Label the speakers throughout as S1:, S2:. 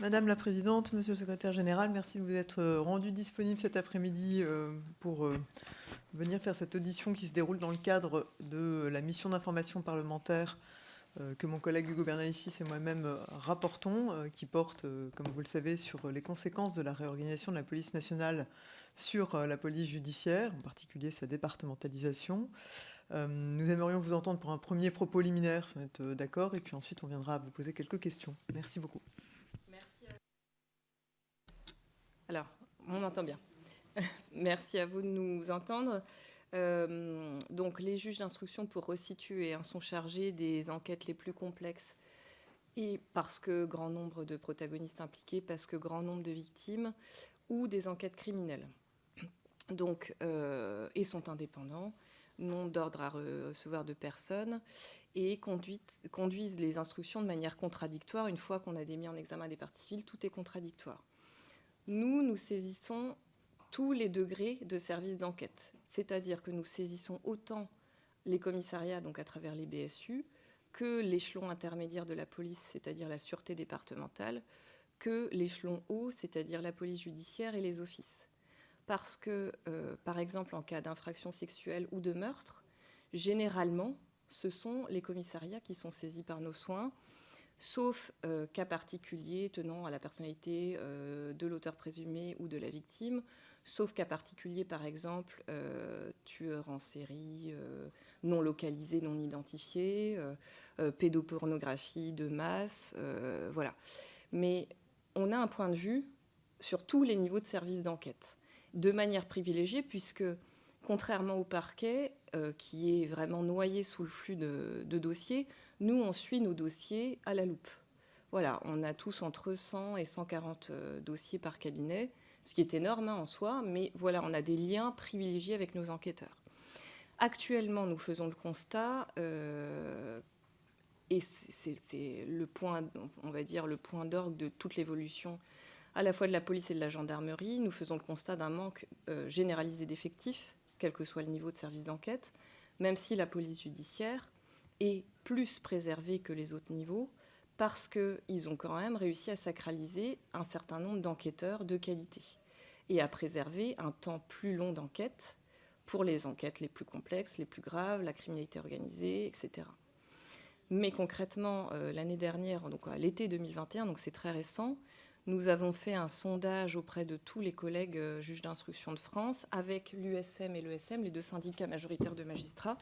S1: Madame la Présidente, Monsieur le Secrétaire Général, merci de vous être rendu disponible cet après-midi pour venir faire cette audition qui se déroule dans le cadre de la mission d'information parlementaire euh, que mon collègue Hugo Bernalicis et moi-même euh, rapportons, euh, qui porte, comme vous le savez, sur les conséquences de la réorganisation de la police nationale sur la police judiciaire, en particulier sa départementalisation. Nous aimerions vous entendre pour un premier propos liminaire, si vous êtes d'accord, et puis ensuite on viendra vous poser quelques questions. Merci beaucoup. Merci
S2: Alors, on entend bien. Merci à vous de nous entendre. Euh, donc les juges d'instruction, pour resituer, hein, sont chargés des enquêtes les plus complexes et parce que grand nombre de protagonistes impliqués, parce que grand nombre de victimes ou des enquêtes criminelles. Donc, euh, et sont indépendants, n'ont d'ordre à recevoir de personnes et conduisent les instructions de manière contradictoire. Une fois qu'on a démis en examen des parties civiles, tout est contradictoire. Nous, nous saisissons tous les degrés de service d'enquête. C'est-à-dire que nous saisissons autant les commissariats, donc à travers les BSU, que l'échelon intermédiaire de la police, c'est-à-dire la sûreté départementale, que l'échelon haut, c'est-à-dire la police judiciaire et les offices. Parce que, euh, par exemple, en cas d'infraction sexuelle ou de meurtre, généralement, ce sont les commissariats qui sont saisis par nos soins, sauf euh, cas particuliers tenant à la personnalité euh, de l'auteur présumé ou de la victime, sauf cas particulier, par exemple, euh, tueur en série, euh, non localisé, non identifié, pédopornographie de masse, voilà. Mais on a un point de vue sur tous les niveaux de service d'enquête, de manière privilégiée, puisque contrairement au parquet, qui est vraiment noyé sous le flux de, dossiers, nous, on suit nos dossiers à la loupe. Voilà, on a tous entre 100 et 140 dossiers par cabinet ce qui est énorme hein, en soi, mais voilà, on a des liens privilégiés avec nos enquêteurs. Actuellement, nous faisons le constat, euh, et c'est le point, on va dire, le point d'orgue de toute l'évolution à la fois de la police et de la gendarmerie. Nous faisons le constat d'un manque euh, généralisé d'effectifs, quel que soit le niveau de service d'enquête, même si la police judiciaire est plus préservée que les autres niveaux, parce qu'ils ont quand même réussi à sacraliser un certain nombre d'enquêteurs de qualité et à préserver un temps plus long d'enquête pour les enquêtes les plus complexes, les plus graves, la criminalité organisée, etc. Mais concrètement, euh, l'année dernière, donc à l'été 2021, donc c'est très récent, nous avons fait un sondage auprès de tous les collègues euh, juges d'instruction de France avec l'USM et l'ESM, les deux syndicats majoritaires de magistrats,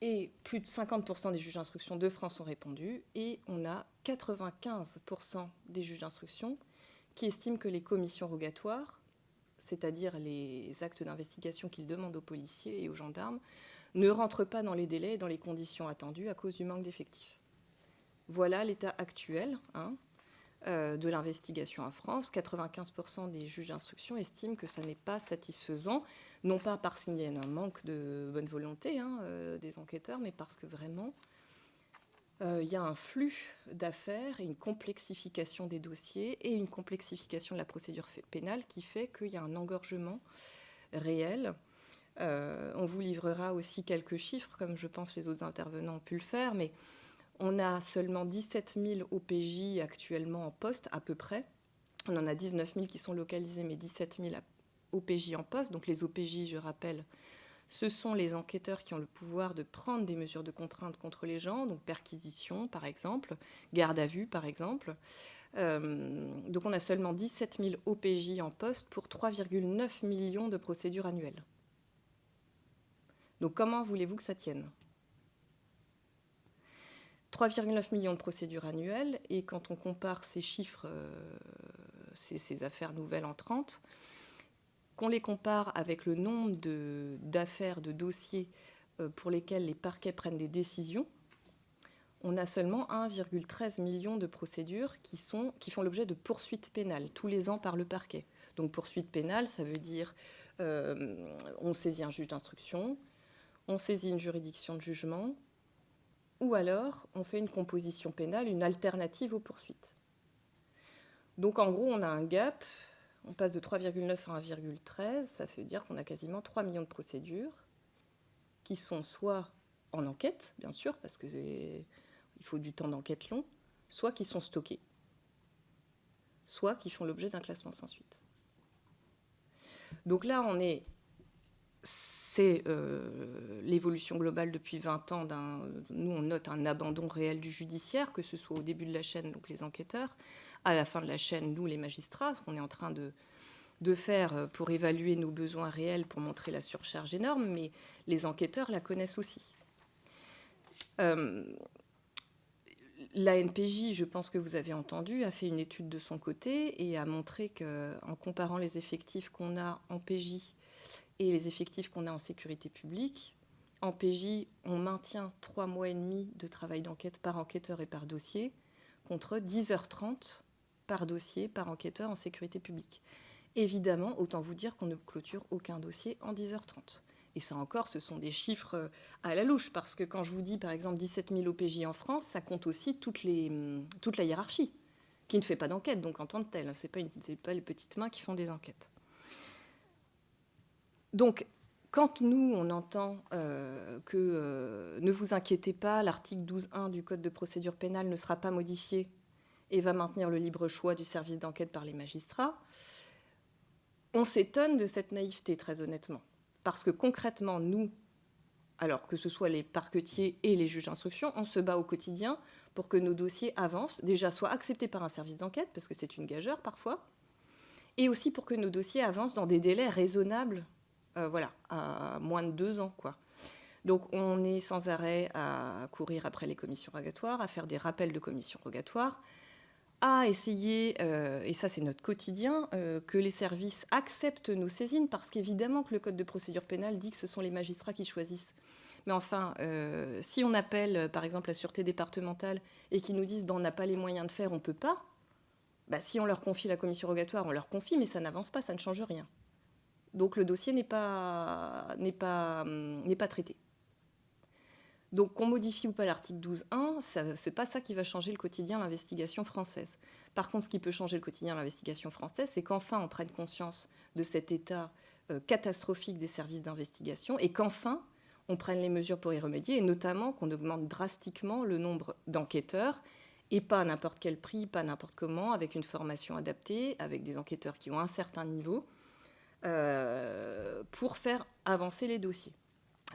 S2: et plus de 50% des juges d'instruction de France ont répondu, et on a 95% des juges d'instruction qui estiment que les commissions rogatoires, c'est-à-dire les actes d'investigation qu'ils demandent aux policiers et aux gendarmes, ne rentrent pas dans les délais et dans les conditions attendues à cause du manque d'effectifs. Voilà l'état actuel hein, euh, de l'investigation en France. 95% des juges d'instruction estiment que ça n'est pas satisfaisant non pas parce qu'il y a un manque de bonne volonté hein, euh, des enquêteurs, mais parce que vraiment, euh, il y a un flux d'affaires une complexification des dossiers et une complexification de la procédure pénale qui fait qu'il y a un engorgement réel. Euh, on vous livrera aussi quelques chiffres, comme je pense les autres intervenants ont pu le faire, mais on a seulement 17 000 OPJ actuellement en poste, à peu près. On en a 19 000 qui sont localisés, mais 17 000 OPJ en poste. Donc les OPJ, je rappelle, ce sont les enquêteurs qui ont le pouvoir de prendre des mesures de contrainte contre les gens, donc perquisition par exemple, garde à vue par exemple. Euh, donc on a seulement 17 000 OPJ en poste pour 3,9 millions de procédures annuelles. Donc comment voulez-vous que ça tienne? 3,9 millions de procédures annuelles, et quand on compare ces chiffres, euh, ces, ces, affaires nouvelles en 30, qu'on les compare avec le nombre d'affaires, de, dossiers euh, pour lesquels les parquets prennent des décisions, on a seulement 1,13 million de procédures qui, sont, qui font l'objet de poursuites pénales tous les ans par le parquet. Donc poursuite pénale, ça veut dire euh, on saisit un juge d'instruction, on saisit une juridiction de jugement, ou alors on fait une composition pénale, une alternative aux poursuites. Donc en gros, on a un gap on passe de 3,9 à 1,13, ça veut dire qu'on a quasiment 3 millions de procédures qui sont soit en enquête, bien sûr, parce qu'il faut du temps d'enquête long, soit qui sont stockées. soit qui font l'objet d'un classement sans suite. Donc là, on est c'est euh, l'évolution globale depuis 20 ans. Nous, on note un abandon réel du judiciaire, que ce soit au début de la chaîne, donc les enquêteurs, à la fin de la chaîne, nous, les magistrats, ce qu'on est en train de, faire euh, pour évaluer nos besoins réels, pour montrer la surcharge énorme, mais les enquêteurs la connaissent aussi. Euh, la NPJ, je pense que vous avez entendu, a fait une étude de son côté et a montré qu'en comparant les effectifs qu'on a en PJ et les effectifs qu'on a en sécurité publique. En PJ, on maintient trois mois et demi de travail d'enquête par enquêteur et par dossier, contre 10h30 par dossier, par enquêteur en sécurité publique. Évidemment, autant vous dire qu'on ne clôture aucun dossier en 10h30. Et ça encore, ce sont des chiffres euh, à la louche, parce que quand je vous dis par exemple 17 000 OPJ en France, ça compte aussi hum, toute la hiérarchie, qui ne fait pas d'enquête, donc en tant que tel. Ce n'est pas, pas les petites mains qui font des enquêtes. Donc, quand nous, on entend euh, que euh, ne vous inquiétez pas, l'article 12.1 du Code de procédure pénale ne sera pas modifié et va maintenir le libre choix du service d'enquête par les magistrats, on s'étonne de cette naïveté, très honnêtement. Parce que concrètement, nous, alors que ce soit les parquetiers et les juges d'instruction, on se bat au quotidien pour que nos dossiers avancent, déjà soient acceptés par un service d'enquête, parce que c'est une gageure parfois, et aussi pour que nos dossiers avancent dans des délais raisonnables euh, voilà, à moins de deux ans, quoi. Donc on est sans arrêt à courir après les commissions rogatoires, à faire des rappels de commissions rogatoires, à essayer, euh, et ça c'est notre quotidien, euh, que les services acceptent nos saisines, parce qu'évidemment que le Code de procédure pénale dit que ce sont les magistrats qui choisissent. Mais enfin, si on appelle par exemple la sûreté départementale et qu'ils nous disent ben, on n'a pas les moyens de faire, on ne peut pas, bah, si on leur confie la commission rogatoire, on leur confie, mais ça n'avance pas, ça ne change rien. Donc le dossier n'est pas, pas, hum, pas traité. Donc qu'on modifie ou pas l'article 12.1, ce n'est pas ça qui va changer le quotidien de l'investigation française. Par contre, ce qui peut changer le quotidien de l'investigation française, c'est qu'enfin on prenne conscience de cet état euh, catastrophique des services d'investigation et qu'enfin on prenne les mesures pour y remédier, et notamment qu'on augmente drastiquement le nombre d'enquêteurs, et pas à n'importe quel prix, pas n'importe comment, avec une formation adaptée, avec des enquêteurs qui ont un certain niveau, euh, pour faire avancer les dossiers.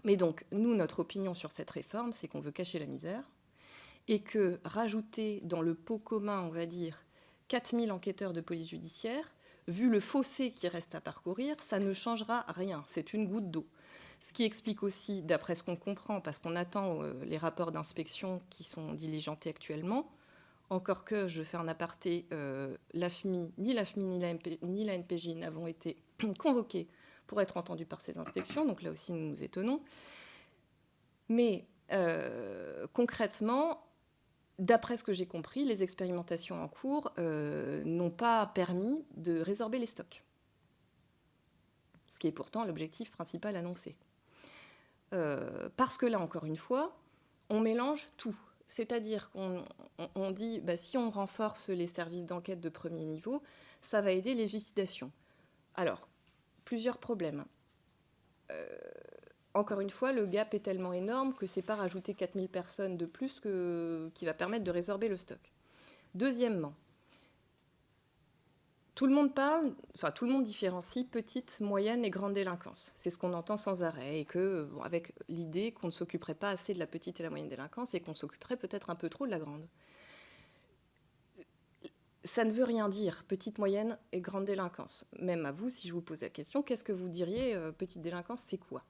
S2: Mais donc, nous, notre opinion sur cette réforme, c'est qu'on veut cacher la misère et que rajouter dans le pot commun, on va dire, 4000 enquêteurs de police judiciaire, vu le fossé qui reste à parcourir, ça ne changera rien. C'est une goutte d'eau. Ce qui explique aussi, d'après ce qu'on comprend, parce qu'on attend euh, les rapports d'inspection qui sont diligentés actuellement, encore que, je fais un aparté, euh, l'AFMI, ni l'AFMI ni la, NPJ n'avons été convoqués pour être entendus par ces inspections, donc là aussi nous nous étonnons. Mais euh, concrètement, d'après ce que j'ai compris, les expérimentations en cours euh, n'ont pas permis de résorber les stocks, ce qui est pourtant l'objectif principal annoncé. parce que là, encore une fois, on mélange tout. C'est-à-dire qu'on dit, bah, si on renforce les services d'enquête de premier niveau, ça va aider l'élucidation. Alors, plusieurs problèmes. Euh, encore une fois, le gap est tellement énorme que c'est pas rajouter 4000 personnes de plus qui va permettre de résorber le stock. Deuxièmement, tout le monde parle, enfin tout le monde différencie petite, moyenne et grande délinquance. C'est ce qu'on entend sans arrêt et que, avec l'idée qu'on ne s'occuperait pas assez de la petite et la moyenne délinquance et qu'on s'occuperait peut-être un peu trop de la grande. Ça ne veut rien dire, petite, moyenne et grande délinquance. Même à vous, si je vous pose la question, qu'est-ce que vous diriez, euh, petite délinquance, c'est quoi?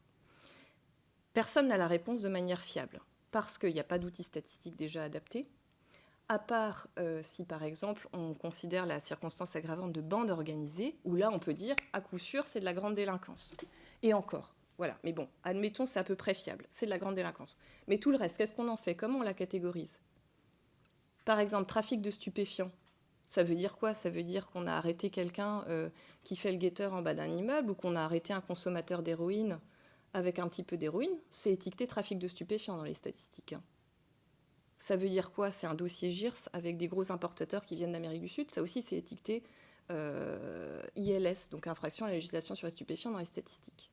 S2: Personne n'a la réponse de manière fiable, parce qu'il n'y a pas d'outils statistiques déjà adaptés, à part euh, si par exemple on considère la circonstance aggravante de bande organisée, où là on peut dire à coup sûr c'est de la grande délinquance. Et encore, voilà. Mais bon, admettons c'est à peu près fiable, c'est de la grande délinquance. Mais tout le reste, qu'est-ce qu'on en fait? Comment on la catégorise? Par exemple, trafic de stupéfiants. Ça veut dire quoi? Ça veut dire qu'on a arrêté quelqu'un euh, qui fait le guetteur en bas d'un immeuble ou qu'on a arrêté un consommateur d'héroïne avec un petit peu d'héroïne? C'est étiqueté trafic de stupéfiants dans les statistiques. Hein. Ça veut dire quoi? C'est un dossier GIRS avec des gros importateurs qui viennent d'Amérique du Sud? Ça aussi, c'est étiqueté euh, ILS, donc infraction à la législation sur les stupéfiants dans les statistiques.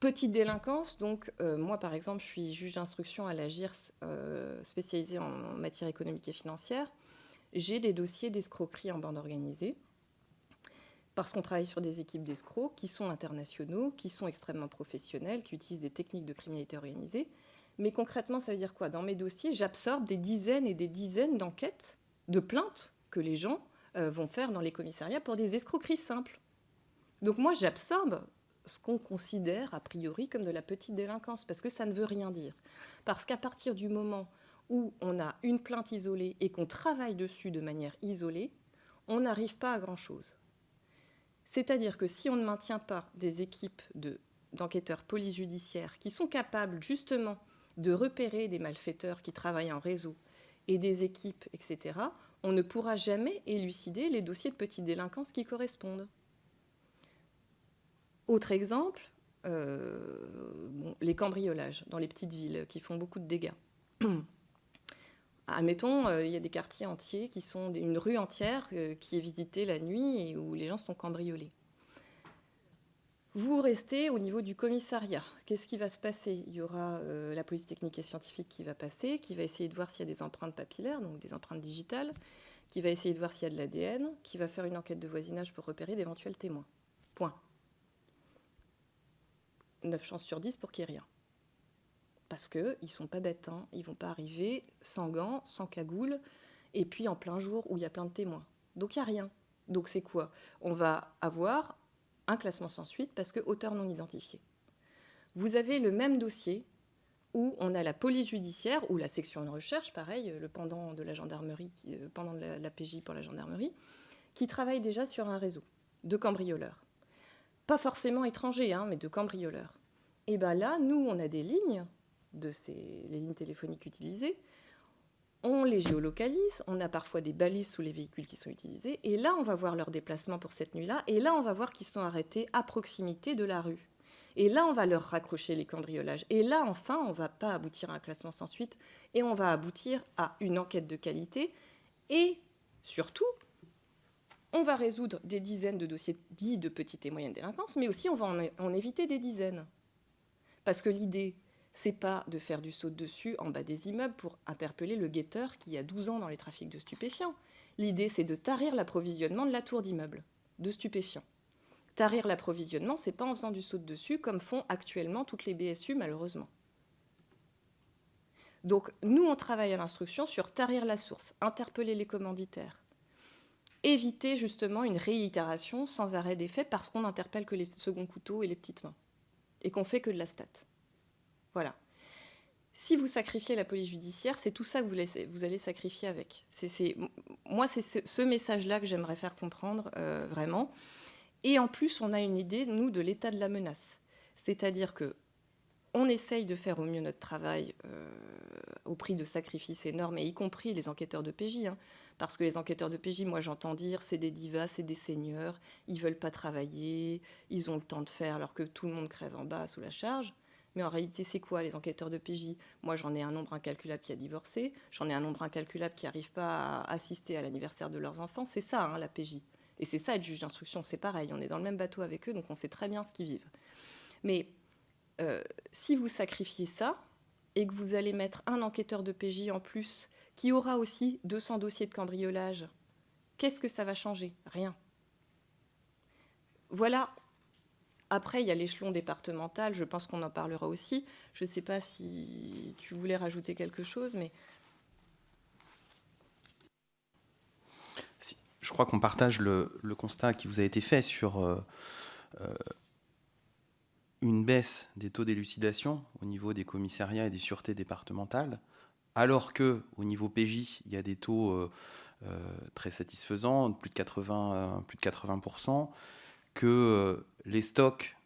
S2: Petite délinquance, donc euh, moi par exemple, je suis juge d'instruction à la GIRS spécialisée en matière économique et financière. J'ai des dossiers d'escroquerie en bande organisée, parce qu'on travaille sur des équipes d'escrocs qui sont internationaux, qui sont extrêmement professionnels, qui utilisent des techniques de criminalité organisée. Mais concrètement, ça veut dire quoi? Dans mes dossiers, j'absorbe des dizaines et des dizaines d'enquêtes, de plaintes que les gens euh, vont faire dans les commissariats pour des escroqueries simples. Donc moi, j'absorbe ce qu'on considère a priori comme de la petite délinquance, parce que ça ne veut rien dire. Parce qu'à partir du moment où on a une plainte isolée et qu'on travaille dessus de manière isolée, on n'arrive pas à grand-chose. C'est-à-dire que si on ne maintient pas des équipes d'enquêteurs judiciaires qui sont capables justement de repérer des malfaiteurs qui travaillent en réseau et des équipes, etc., on ne pourra jamais élucider les dossiers de petite délinquance qui correspondent. Autre exemple, euh, les cambriolages dans les petites villes qui font beaucoup de dégâts. Admettons, euh, il y a des quartiers entiers qui sont une rue entière euh, qui est visitée la nuit et où les gens sont cambriolés. Vous restez au niveau du commissariat. Qu'est-ce qui va se passer? Il y aura la police technique et scientifique qui va passer, qui va essayer de voir s'il y a des empreintes papillaires, donc des empreintes digitales, qui va essayer de voir s'il y a de l'ADN, qui va faire une enquête de voisinage pour repérer d'éventuels témoins. Point. 9 chances sur 10 pour qu'il n'y ait rien. Parce qu'ils ne sont pas bêtes, hein. ils ne vont pas arriver sans gants, sans cagoule, et puis en plein jour où il y a plein de témoins. Donc il n'y a rien. Donc c'est quoi? On va avoir un classement sans suite parce que auteur non identifié. Vous avez le même dossier où on a la police judiciaire ou la section de recherche, pareil, le pendant de la gendarmerie, euh, pendant la PJ pour la gendarmerie, qui travaille déjà sur un réseau de cambrioleurs pas forcément étrangers, hein, mais de cambrioleurs. Et bien là, nous, on a des lignes, de ces, les lignes téléphoniques utilisées, on les géolocalise, on a parfois des balises sous les véhicules qui sont utilisés, et là, on va voir leur déplacement pour cette nuit-là, et là, on va voir qu'ils sont arrêtés à proximité de la rue. Et là, on va leur raccrocher les cambriolages. Et là, enfin, on ne va pas aboutir à un classement sans suite, et on va aboutir à une enquête de qualité, et surtout, on va résoudre des dizaines de dossiers dits de petite et moyenne délinquance, mais aussi on va en, éviter des dizaines. Parce que l'idée, c'est pas de faire du saut dessus en bas des immeubles pour interpeller le guetteur qui a 12 ans dans les trafics de stupéfiants. L'idée, c'est de tarir l'approvisionnement de la tour d'immeuble de stupéfiants. Tarir l'approvisionnement, c'est pas en faisant du saut dessus comme font actuellement toutes les BSU, malheureusement. Donc, nous, on travaille à l'instruction sur tarir la source, interpeller les commanditaires, éviter justement une réitération sans arrêt des parce qu'on n'interpelle que les seconds couteaux et les petites mains et qu'on fait que de la stat. Voilà. Si vous sacrifiez la police judiciaire, c'est tout ça que vous, vous allez sacrifier avec. Moi, c'est ce, message-là que j'aimerais faire comprendre euh, vraiment. Et en plus, on a une idée, nous, de l'état de la menace. C'est-à-dire que on essaye de faire au mieux notre travail euh, au prix de sacrifices énormes, et y compris les enquêteurs de PJ. Hein. Parce que les enquêteurs de PJ, moi j'entends dire, c'est des divas, c'est des seigneurs, ils veulent pas travailler, ils ont le temps de faire alors que tout le monde crève en bas sous la charge. Mais en réalité, c'est quoi les enquêteurs de PJ Moi, j'en ai un nombre incalculable qui a divorcé, j'en ai un nombre incalculable qui n'arrive pas à assister à l'anniversaire de leurs enfants. C'est ça, hein, la PJ. Et c'est ça, être juge d'instruction, c'est pareil. On est dans le même bateau avec eux, donc on sait très bien ce qu'ils vivent. Mais euh, si vous sacrifiez ça, et que vous allez mettre un enquêteur de PJ en plus qui aura aussi 200 dossiers de cambriolage, qu'est-ce que ça va changer? Rien. Voilà. Après, il y a l'échelon départemental, je pense qu'on en parlera aussi. Je ne sais pas si tu voulais rajouter quelque chose, mais...
S3: je crois qu'on partage le, constat qui vous a été fait sur euh, euh, une baisse des taux d'élucidation au niveau des commissariats et des sûretés départementales alors que au niveau PJ, il y a des taux euh, très satisfaisants, plus de 80, euh, plus de 80%, que les stocks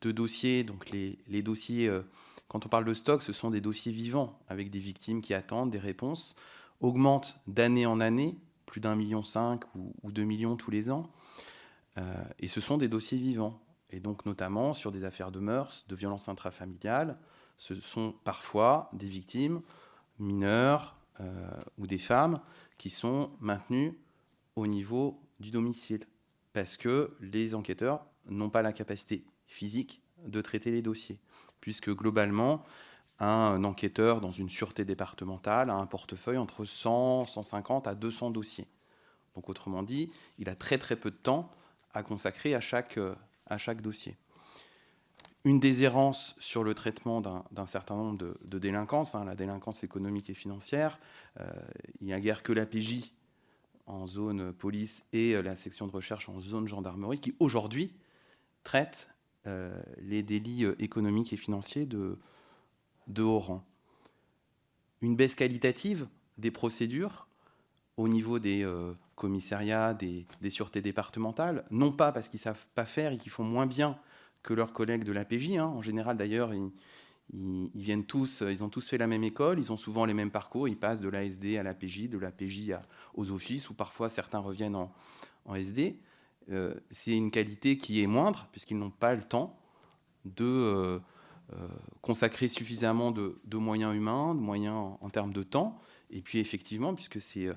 S3: de dossiers, donc les, dossiers, quand on parle de stock, ce sont des dossiers vivants avec des victimes qui attendent des réponses, augmentent d'année en année, plus d'un million cinq ou, deux millions tous les ans, et ce sont des dossiers vivants. Et donc notamment sur des affaires de mœurs, de violences intrafamiliales, ce sont parfois des victimes mineurs euh, ou des femmes qui sont maintenus au niveau du domicile parce que les enquêteurs n'ont pas la capacité physique de traiter les dossiers, puisque globalement, un enquêteur dans une sûreté départementale a un portefeuille entre 100, 150 à 200 dossiers. Donc autrement dit, il a très très peu de temps à consacrer à chaque, à chaque dossier. Une déshérence sur le traitement d'un certain nombre de, délinquances, hein, la délinquance économique et financière. Euh, il n'y a guère que la PJ en zone police et la section de recherche en zone gendarmerie qui aujourd'hui traite euh, les délits économiques et financiers de, haut rang. Une baisse qualitative des procédures au niveau des euh, commissariats, des, sûretés départementales, non pas parce qu'ils ne savent pas faire et qu'ils font moins bien que leurs collègues de l'APJ. Hein. En général, d'ailleurs, ils, viennent tous, ils ont tous fait la même école, ils ont souvent les mêmes parcours, ils passent de l'ASD à l'APJ, de l'APJ aux offices, ou parfois certains reviennent en, SD. Euh, c'est une qualité qui est moindre, puisqu'ils n'ont pas le temps de euh, euh, consacrer suffisamment de, moyens humains, de moyens en, termes de temps, et puis effectivement, puisque c'est euh,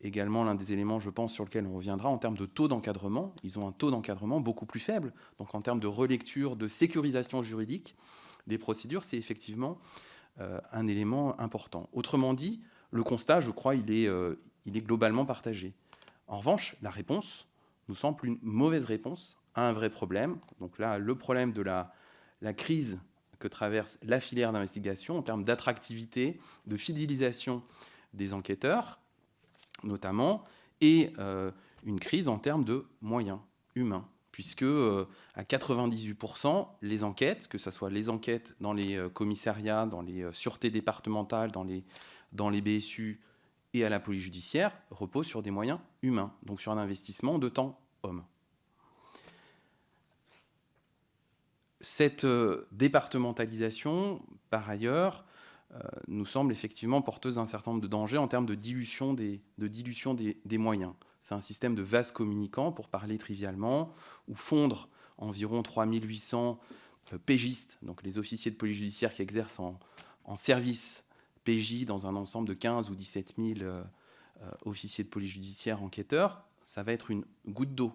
S3: également l'un des éléments, je pense, sur lequel on reviendra, en termes de taux d'encadrement, ils ont un taux d'encadrement beaucoup plus faible, donc en termes de relecture, de sécurisation juridique des procédures, c'est effectivement euh, un élément important. Autrement dit, le constat, je crois, il est, il est globalement partagé. En revanche, la réponse nous semble une mauvaise réponse à un vrai problème. Donc là, le problème de la, la crise que traverse la filière d'investigation en termes d'attractivité, de fidélisation des enquêteurs, notamment, et euh, une crise en termes de moyens humains, puisque euh, à 98%, les enquêtes, que ce soit les enquêtes dans les euh, commissariats, dans les sûretés départementales, dans les, BSU et à la police judiciaire, reposent sur des moyens humains, donc sur un investissement de temps homme. Cette euh, départementalisation, par ailleurs, euh, nous semble effectivement porteuse d'un certain nombre de dangers en termes de dilution des, moyens. C'est un système de vase communicant, pour parler trivialement, où fondre environ 3800 euh, pégistes, donc les officiers de police judiciaire qui exercent en, service PJ dans un ensemble de 15 ou 17 000 officiers de police judiciaire enquêteurs, ça va être une goutte d'eau.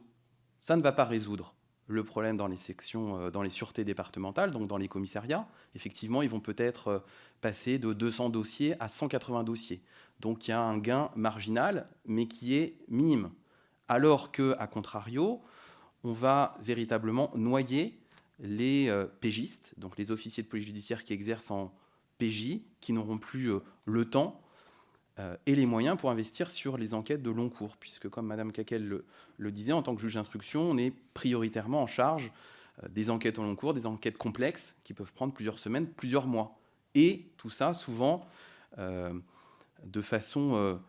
S3: Ça ne va pas résoudre le problème dans les sections, euh, dans les sûretés départementales, donc dans les commissariats. Effectivement, ils vont peut-être euh, passer de 200 dossiers à 180 dossiers. Donc il y a un gain marginal, mais qui est minime. Alors que, à contrario, on va véritablement noyer les euh, pégistes, donc les officiers de police judiciaire qui exercent en PJ, qui n'auront plus le temps euh, et les moyens pour investir sur les enquêtes de long cours, puisque comme Madame Caquel le, disait, en tant que juge d'instruction, on est prioritairement en charge euh, des enquêtes au long cours, des enquêtes complexes qui peuvent prendre plusieurs semaines, plusieurs mois. Et tout ça, souvent, euh, de façon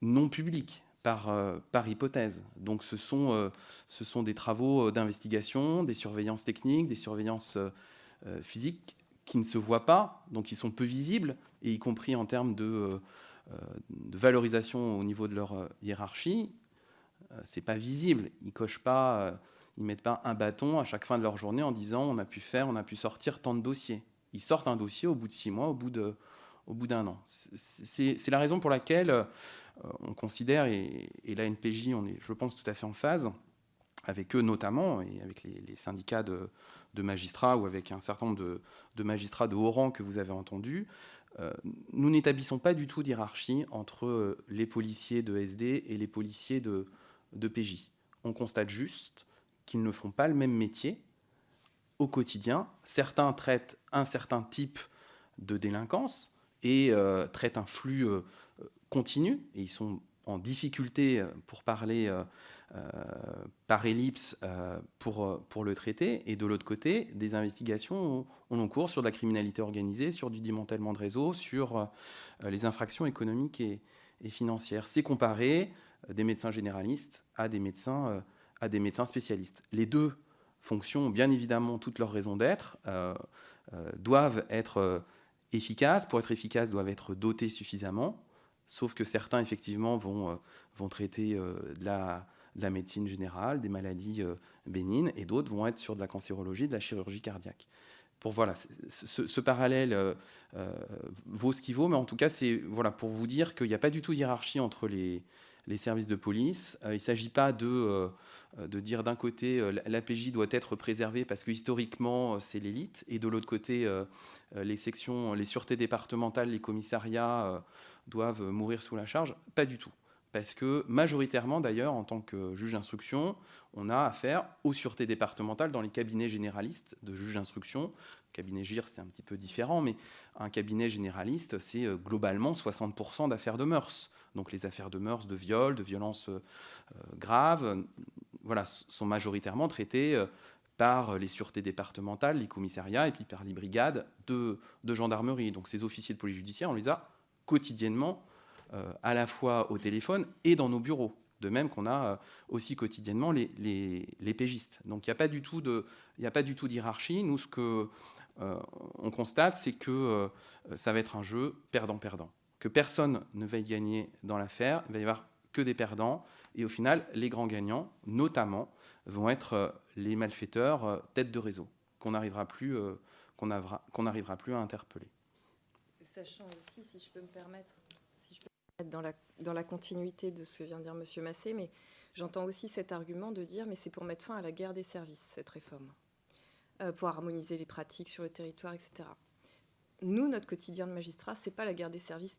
S3: non publique, par, par, hypothèse. Donc ce sont, ce sont des travaux d'investigation, des surveillances techniques, des surveillances physiques qui ne se voient pas, donc qui sont peu visibles, et y compris en termes de euh, de valorisation au niveau de leur euh, hiérarchie, euh, c'est pas visible. Ils cochent pas, ils mettent pas un bâton à chaque fin de leur journée en disant on a pu faire, on a pu sortir tant de dossiers. Ils sortent un dossier au bout de six mois, au bout de, au bout d'un an. C'est la raison pour laquelle on considère, et, la NPJ, on est, je pense, tout à fait en phase, avec eux notamment, et avec les, syndicats de, magistrats ou avec un certain nombre de, de, magistrats de haut rang que vous avez entendus, euh, nous n'établissons pas du tout d'hierarchie entre euh, les policiers de SD et les policiers de, PJ. On constate juste qu'ils ne font pas le même métier au quotidien. Certains traitent un certain type de délinquance et euh, traitent un flux continu, et ils sont en difficulté, euh, pour parler euh, euh, par ellipse, pour, pour le traiter, et de l'autre côté, des investigations ont en cours sur la criminalité organisée, sur du démantèlement de réseaux, sur les infractions économiques et, financières. C'est comparer des médecins généralistes à des médecins, à des médecins spécialistes. Les deux fonctions bien évidemment toutes leurs raisons d'être, doivent être efficaces. Pour être efficaces, doivent être dotés suffisamment sauf que certains, effectivement, vont, euh, vont traiter euh, de la, la, médecine générale, des maladies euh, bénignes, et d'autres vont être sur de la cancérologie, de la chirurgie cardiaque. Pour voilà, ce, parallèle euh, euh, vaut ce qu'il vaut, mais en tout cas, c'est voilà, pour vous dire qu'il n'y a pas du tout hiérarchie entre les, services de police. il ne s'agit pas de, de dire d'un côté l'APJ doit être préservée parce que historiquement c'est l'élite, et de l'autre côté les sections, les sûretés départementales, les commissariats doivent mourir sous la charge. Pas du tout parce que majoritairement d'ailleurs, en tant que juge d'instruction, on a affaire aux sûretés départementales dans les cabinets généralistes de juge d'instruction. Cabinet GIR, c'est un petit peu différent, mais un cabinet généraliste, c'est euh, globalement 60% d'affaires de mœurs. Donc les affaires de mœurs, de viol, de violences euh, graves, voilà, sont majoritairement traitées euh, par les sûretés départementales, les commissariats et puis par les brigades de, de gendarmerie. Donc ces officiers de police judiciaire, on les a quotidiennement euh, à la fois au téléphone et dans nos bureaux. De même qu'on a euh, aussi quotidiennement les, les, pégistes. Donc il n'y a pas du tout d'hierarchie. Nous, ce que euh, on constate, c'est que ça va être un jeu perdant-perdant, que personne ne va y gagner dans l'affaire. Il va y avoir que des perdants. Et au final, les grands gagnants, notamment, vont être les malfaiteurs tête de réseau, qu'on n'arrivera plus, qu'on n'arrivera plus à interpeller.
S2: Sachant aussi, si je peux me permettre, dans la, continuité de ce que vient de dire M. Massé, mais j'entends aussi cet argument de dire mais c'est pour mettre fin à la guerre des services, cette réforme, euh, pour harmoniser les pratiques sur le territoire, etc. Nous, notre quotidien de magistrat, c'est pas la guerre des services,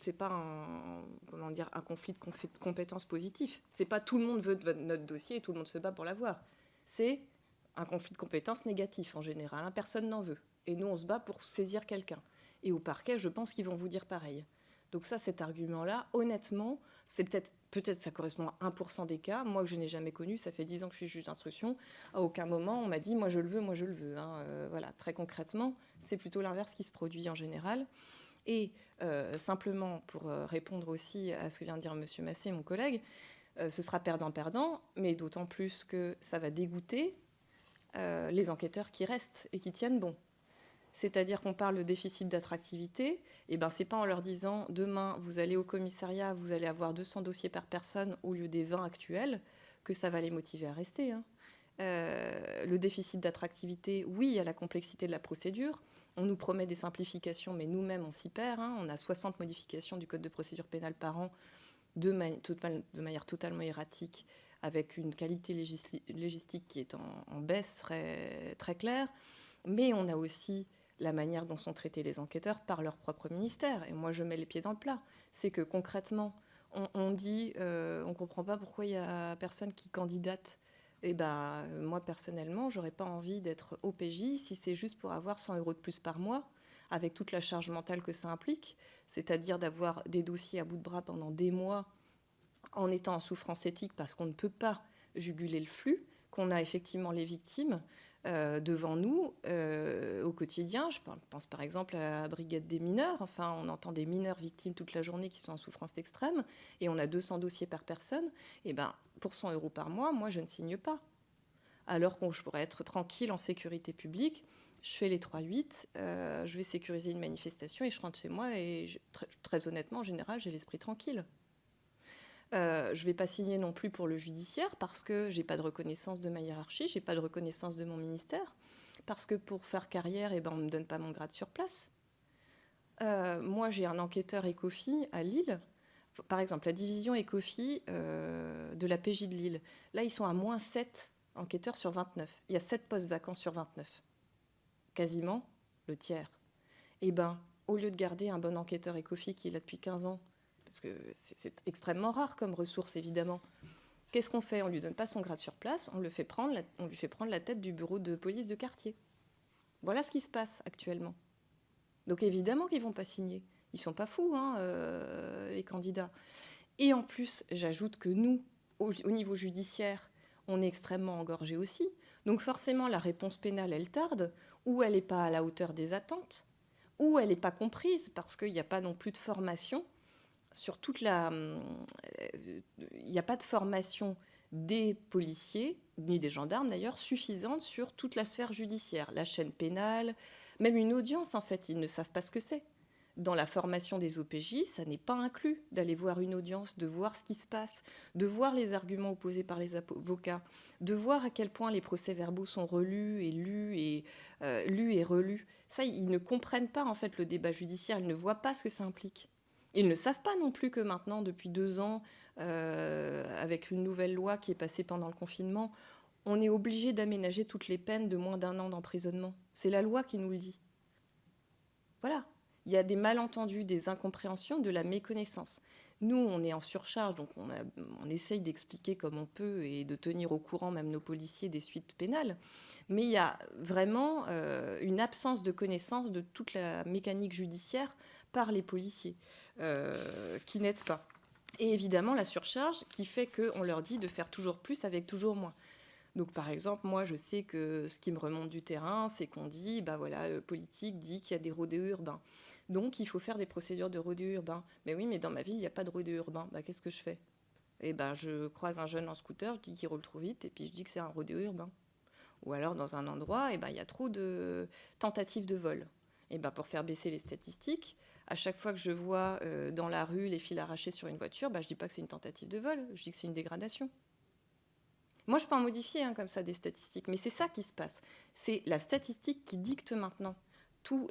S2: c'est pas un, comment dire, un conflit de compétences positifs. C'est pas tout le monde veut notre dossier et tout le monde se bat pour l'avoir. C'est un conflit de compétences négatif en général. Hein. Personne n'en veut. Et nous, on se bat pour saisir quelqu'un. Et au parquet, je pense qu'ils vont vous dire pareil. Donc ça, cet argument-là, honnêtement, c'est peut-être peut-être ça correspond à 1% des cas. Moi que je n'ai jamais connu, ça fait 10 ans que je suis juge d'instruction. À aucun moment on m'a dit moi je le veux, moi je le veux. Hein. Euh, voilà, très concrètement, c'est plutôt l'inverse qui se produit en général. Et euh, simplement pour euh, répondre aussi à ce que vient de dire M. Massé, mon collègue, ce sera perdant-perdant, mais d'autant plus que ça va dégoûter les enquêteurs qui restent et qui tiennent bon c'est-à-dire qu'on parle de déficit d'attractivité, et eh ben c'est pas en leur disant demain vous allez au commissariat, vous allez avoir 200 dossiers par personne au lieu des 20 actuels que ça va les motiver à rester. Hein. Euh, le déficit d'attractivité, oui, a la complexité de la procédure. On nous promet des simplifications, mais nous-mêmes, on s'y perd. Hein. On a 60 modifications du Code de procédure pénale par an de, manière totalement erratique, avec une qualité légistique qui est en, baisse très, très claire. Mais on a aussi la manière dont sont traités les enquêteurs par leur propre ministère. Et moi, je mets les pieds dans le plat. C'est que concrètement, on, dit, euh, on ne comprend pas pourquoi il y a personne qui candidate. Et eh ben, moi, personnellement, j'aurais pas envie d'être OPJ si c'est juste pour avoir 100 euros de plus par mois, avec toute la charge mentale que ça implique, c'est-à-dire d'avoir des dossiers à bout de bras pendant des mois en étant en souffrance éthique parce qu'on ne peut pas juguler le flux, qu'on a effectivement les victimes, euh, devant nous euh, au quotidien. Je pense par exemple à la brigade des mineurs. Enfin, on entend des mineurs victimes toute la journée qui sont en souffrance extrême et on a 200 dossiers par personne. Et eh ben, pour 100 euros par mois, moi, je ne signe pas. Alors je pourrais être tranquille en sécurité publique. Je fais les 3-8, euh, je vais sécuriser une manifestation et je rentre chez moi et très honnêtement, en général, j'ai l'esprit tranquille. Euh, je ne vais pas signer non plus pour le judiciaire parce que j'ai pas de reconnaissance de ma hiérarchie, j'ai pas de reconnaissance de mon ministère, parce que pour faire carrière, eh ben, on ne me donne pas mon grade sur place. Euh, moi, j'ai un enquêteur ECOFI à Lille. Par exemple, la division ECOFI euh, de la PJ de Lille. Là, ils sont à moins 7 enquêteurs sur 29. Il y a 7 postes vacants sur 29. Quasiment le tiers. Eh ben, au lieu de garder un bon enquêteur ECOFI qui est là depuis 15 ans, parce que c'est extrêmement rare comme ressource, évidemment. Qu'est-ce qu'on fait? On lui donne pas son grade sur place, on, le fait prendre lui fait prendre la tête du bureau de police de quartier. Voilà ce qui se passe actuellement. Donc évidemment qu'ils vont pas signer. Ils sont pas fous, hein, euh, les candidats. Et en plus, j'ajoute que nous, au, niveau judiciaire, on est extrêmement engorgé aussi. Donc forcément, la réponse pénale, elle tarde, ou elle n'est pas à la hauteur des attentes, ou elle n'est pas comprise parce qu'il n'y a pas non plus de formation sur toute la. Euh, il n'y a pas de formation des policiers, ni des gendarmes d'ailleurs, suffisante sur toute la sphère judiciaire, la chaîne pénale, même une audience en fait, ils ne savent pas ce que c'est. dans la formation des OPJ, ça n'est pas inclus d'aller voir une audience, de voir ce qui se passe, de voir les arguments opposés par les avocats, de voir à quel point les procès-verbaux sont relus et lus et euh, lus et relus. Ça, ils ne comprennent pas en fait le débat judiciaire, ils ne voient pas ce que ça implique. Ils ne savent pas non plus que maintenant, depuis deux ans, euh, avec une nouvelle loi qui est passée pendant le confinement, on est obligé d'aménager toutes les peines de moins d'un an d'emprisonnement. C'est la loi qui nous le dit. Voilà, il y a des malentendus, des incompréhensions, de la méconnaissance. Nous, on est en surcharge, donc on, essaye d'expliquer comme on peut et de tenir au courant même nos policiers des suites pénales. Mais il y a vraiment euh, une absence de connaissance de toute la mécanique judiciaire par les policiers, euh, qui n'aident pas. Et évidemment, la surcharge qui fait qu'on leur dit de faire toujours plus avec toujours moins. Donc, par exemple, moi, je sais que ce qui me remonte du terrain, c'est qu'on dit, bah voilà, le politique dit qu'il y a des rodéos urbains. Donc, il faut faire des procédures de rodéo urbain. Mais oui, mais dans ma ville, il n'y a pas de rodéo urbain. Bah, qu'est-ce que je fais? Eh ben, je croise un jeune en scooter, je dis qu'il roule trop vite, et puis je dis que c'est un rodéo urbain. Ou alors, dans un endroit, eh ben, il y a trop de tentatives de vol. Et ben, pour faire baisser les statistiques, à chaque fois que je vois euh, dans la rue les fils arrachés sur une voiture, bah, je ne dis pas que c'est une tentative de vol, je dis que c'est une dégradation. Moi, je peux en modifier hein, comme ça des statistiques, mais c'est ça qui se passe. C'est la statistique qui dicte maintenant toutes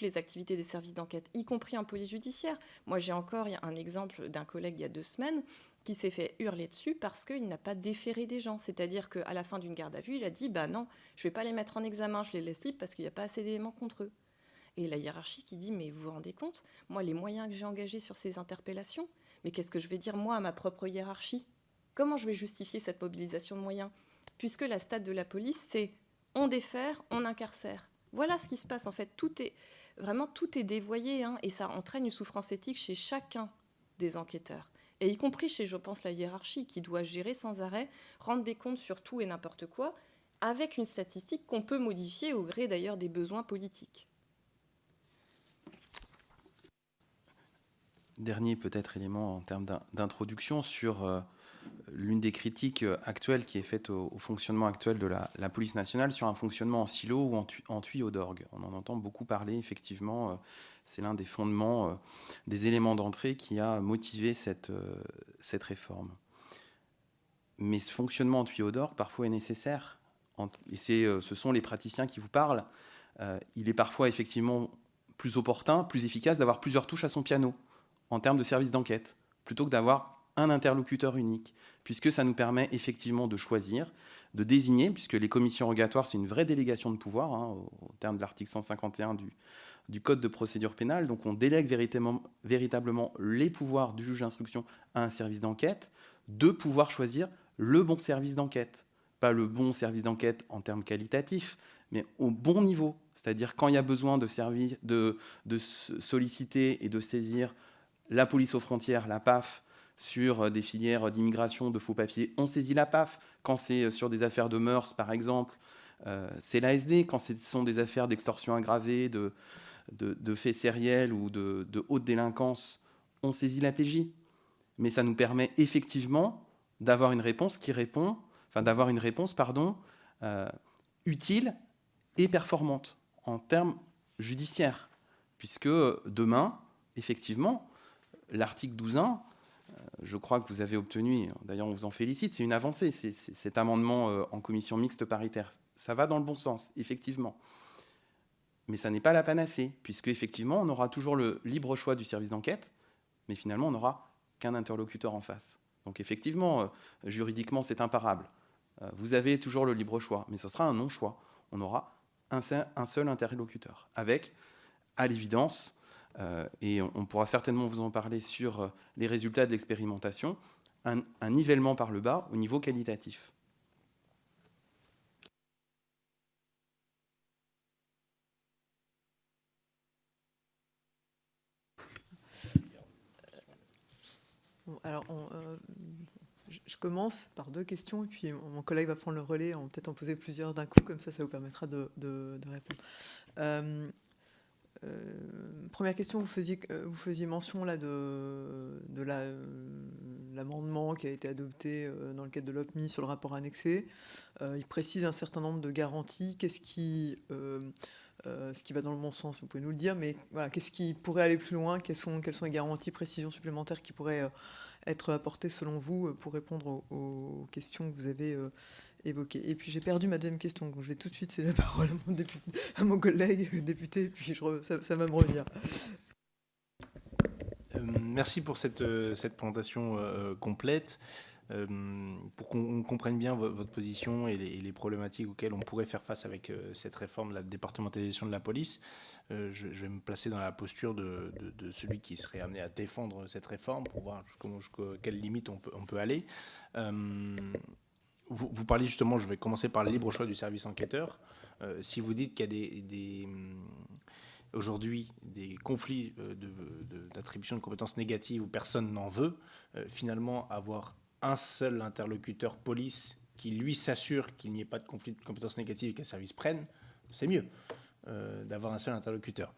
S2: les activités des services d'enquête, y compris en police judiciaire. Moi, j'ai encore un exemple d'un collègue il y a deux semaines qui s'est fait hurler dessus parce qu'il n'a pas déféré des gens. C'est-à-dire qu'à la fin d'une garde à vue, il a dit Bah non, je ne vais pas les mettre en examen, je les laisse libres parce qu'il n'y a pas assez d'éléments contre eux. Et la hiérarchie qui dit Mais vous vous rendez compte Moi, les moyens que j'ai engagés sur ces interpellations, mais qu'est-ce que je vais dire moi à ma propre hiérarchie? Comment je vais justifier cette mobilisation de moyens? Puisque la stade de la police, c'est on défère, on incarcère. Voilà ce qui se passe en fait. Tout est vraiment tout est dévoyé hein, et ça entraîne une souffrance éthique chez chacun des enquêteurs. Et y compris chez, je pense, la hiérarchie qui doit gérer sans arrêt, rendre des comptes sur tout et n'importe quoi, avec une statistique qu'on peut modifier au gré d'ailleurs des besoins politiques.
S3: Dernier peut-être élément en termes d'introduction sur euh, l'une des critiques euh, actuelles qui est faite au, fonctionnement actuel de la, police nationale sur un fonctionnement en silo ou en, tuyau d'orgue. On en entend beaucoup parler, effectivement. Euh, c'est l'un des fondements, des éléments d'entrée qui a motivé cette, cette réforme. Mais ce fonctionnement en tuyau d'orgue, parfois, est nécessaire. Et ce sont les praticiens qui vous parlent. il est parfois, effectivement, plus opportun, plus efficace d'avoir plusieurs touches à son piano en termes de service d'enquête, plutôt que d'avoir un interlocuteur unique, puisque ça nous permet effectivement de choisir, de désigner, puisque les commissions rogatoires, c'est une vraie délégation de pouvoir, hein, au, terme de l'article 151 du, Code de procédure pénale. Donc on délègue véritablement, les pouvoirs du juge d'instruction à un service d'enquête, de pouvoir choisir le bon service d'enquête. Pas le bon service d'enquête en termes qualitatifs, mais au bon niveau. C'est-à-dire quand il y a besoin de solliciter et de saisir la police aux frontières, la PAF, sur euh, des filières d'immigration, de faux papiers, on saisit la PAF. Quand c'est euh, sur des affaires de mœurs, par exemple, euh, c'est l'ASD. Quand ce sont des affaires d'extorsion aggravée, de, faits sériels ou de, haute délinquance, on saisit la PJ. Mais ça nous permet effectivement d'avoir une réponse qui répond, enfin d'avoir une réponse, pardon, utile et performante en termes judiciaires. Puisque demain, effectivement, l'article 12.1 je crois que vous avez obtenu, d'ailleurs on vous en félicite, c'est une avancée, cet amendement euh, en commission mixte paritaire. Ça va dans le bon sens, effectivement. Mais ça n'est pas la panacée, puisque effectivement on aura toujours le libre choix du service d'enquête, mais finalement on n'aura qu'un interlocuteur en face. Donc effectivement, euh, juridiquement c'est imparable. Euh, vous avez toujours le libre choix, mais ce sera un non-choix. On aura un seul interlocuteur, avec, à l'évidence, euh, et on, pourra certainement vous en parler sur euh, les résultats de l'expérimentation, un, nivellement par le bas au niveau qualitatif.
S1: alors, euh, je commence par deux questions, et puis mon collègue va prendre le relais, on peut-être en poser plusieurs d'un coup, comme ça, ça vous permettra de, répondre. Euh, première question, vous faisiez, euh, vous faisiez mention là de, de l'amendement qui a été adopté euh, dans le cadre de l'OPMI sur le rapport annexé. il précise un certain nombre de garanties. Qu'est-ce qui euh, ce qui va dans le bon sens, vous pouvez nous le dire, mais voilà, qu'est-ce qui pourrait aller plus loin? Quelles sont, quelles sont les garanties, précisions supplémentaires qui pourraient euh, être apportées selon vous pour répondre aux, questions que vous avez évoquées Et puis j'ai perdu ma deuxième question, donc je vais tout de suite céder la parole à mon, collègue député, puis je, ça, ça va me revenir.
S4: Merci pour cette, cette présentation complète. Euh, pour qu'on comprenne bien votre position et les, problématiques auxquelles on pourrait faire face avec euh, cette réforme de la départementalisation de la police, euh, je, vais me placer dans la posture de, celui qui serait amené à défendre cette réforme pour voir jusqu'à quelles limites on peut, on peut aller. Vous, parlez justement, je vais commencer par le libre choix du service enquêteur. si vous dites qu'il y a des, aujourd'hui des conflits d'attribution de, de, compétences négatives où personne n'en veut, finalement avoir un seul interlocuteur police qui, lui, s'assure qu'il n'y ait pas de conflit de compétences négatives et qu'un service prenne, c'est mieux euh, d'avoir un seul interlocuteur.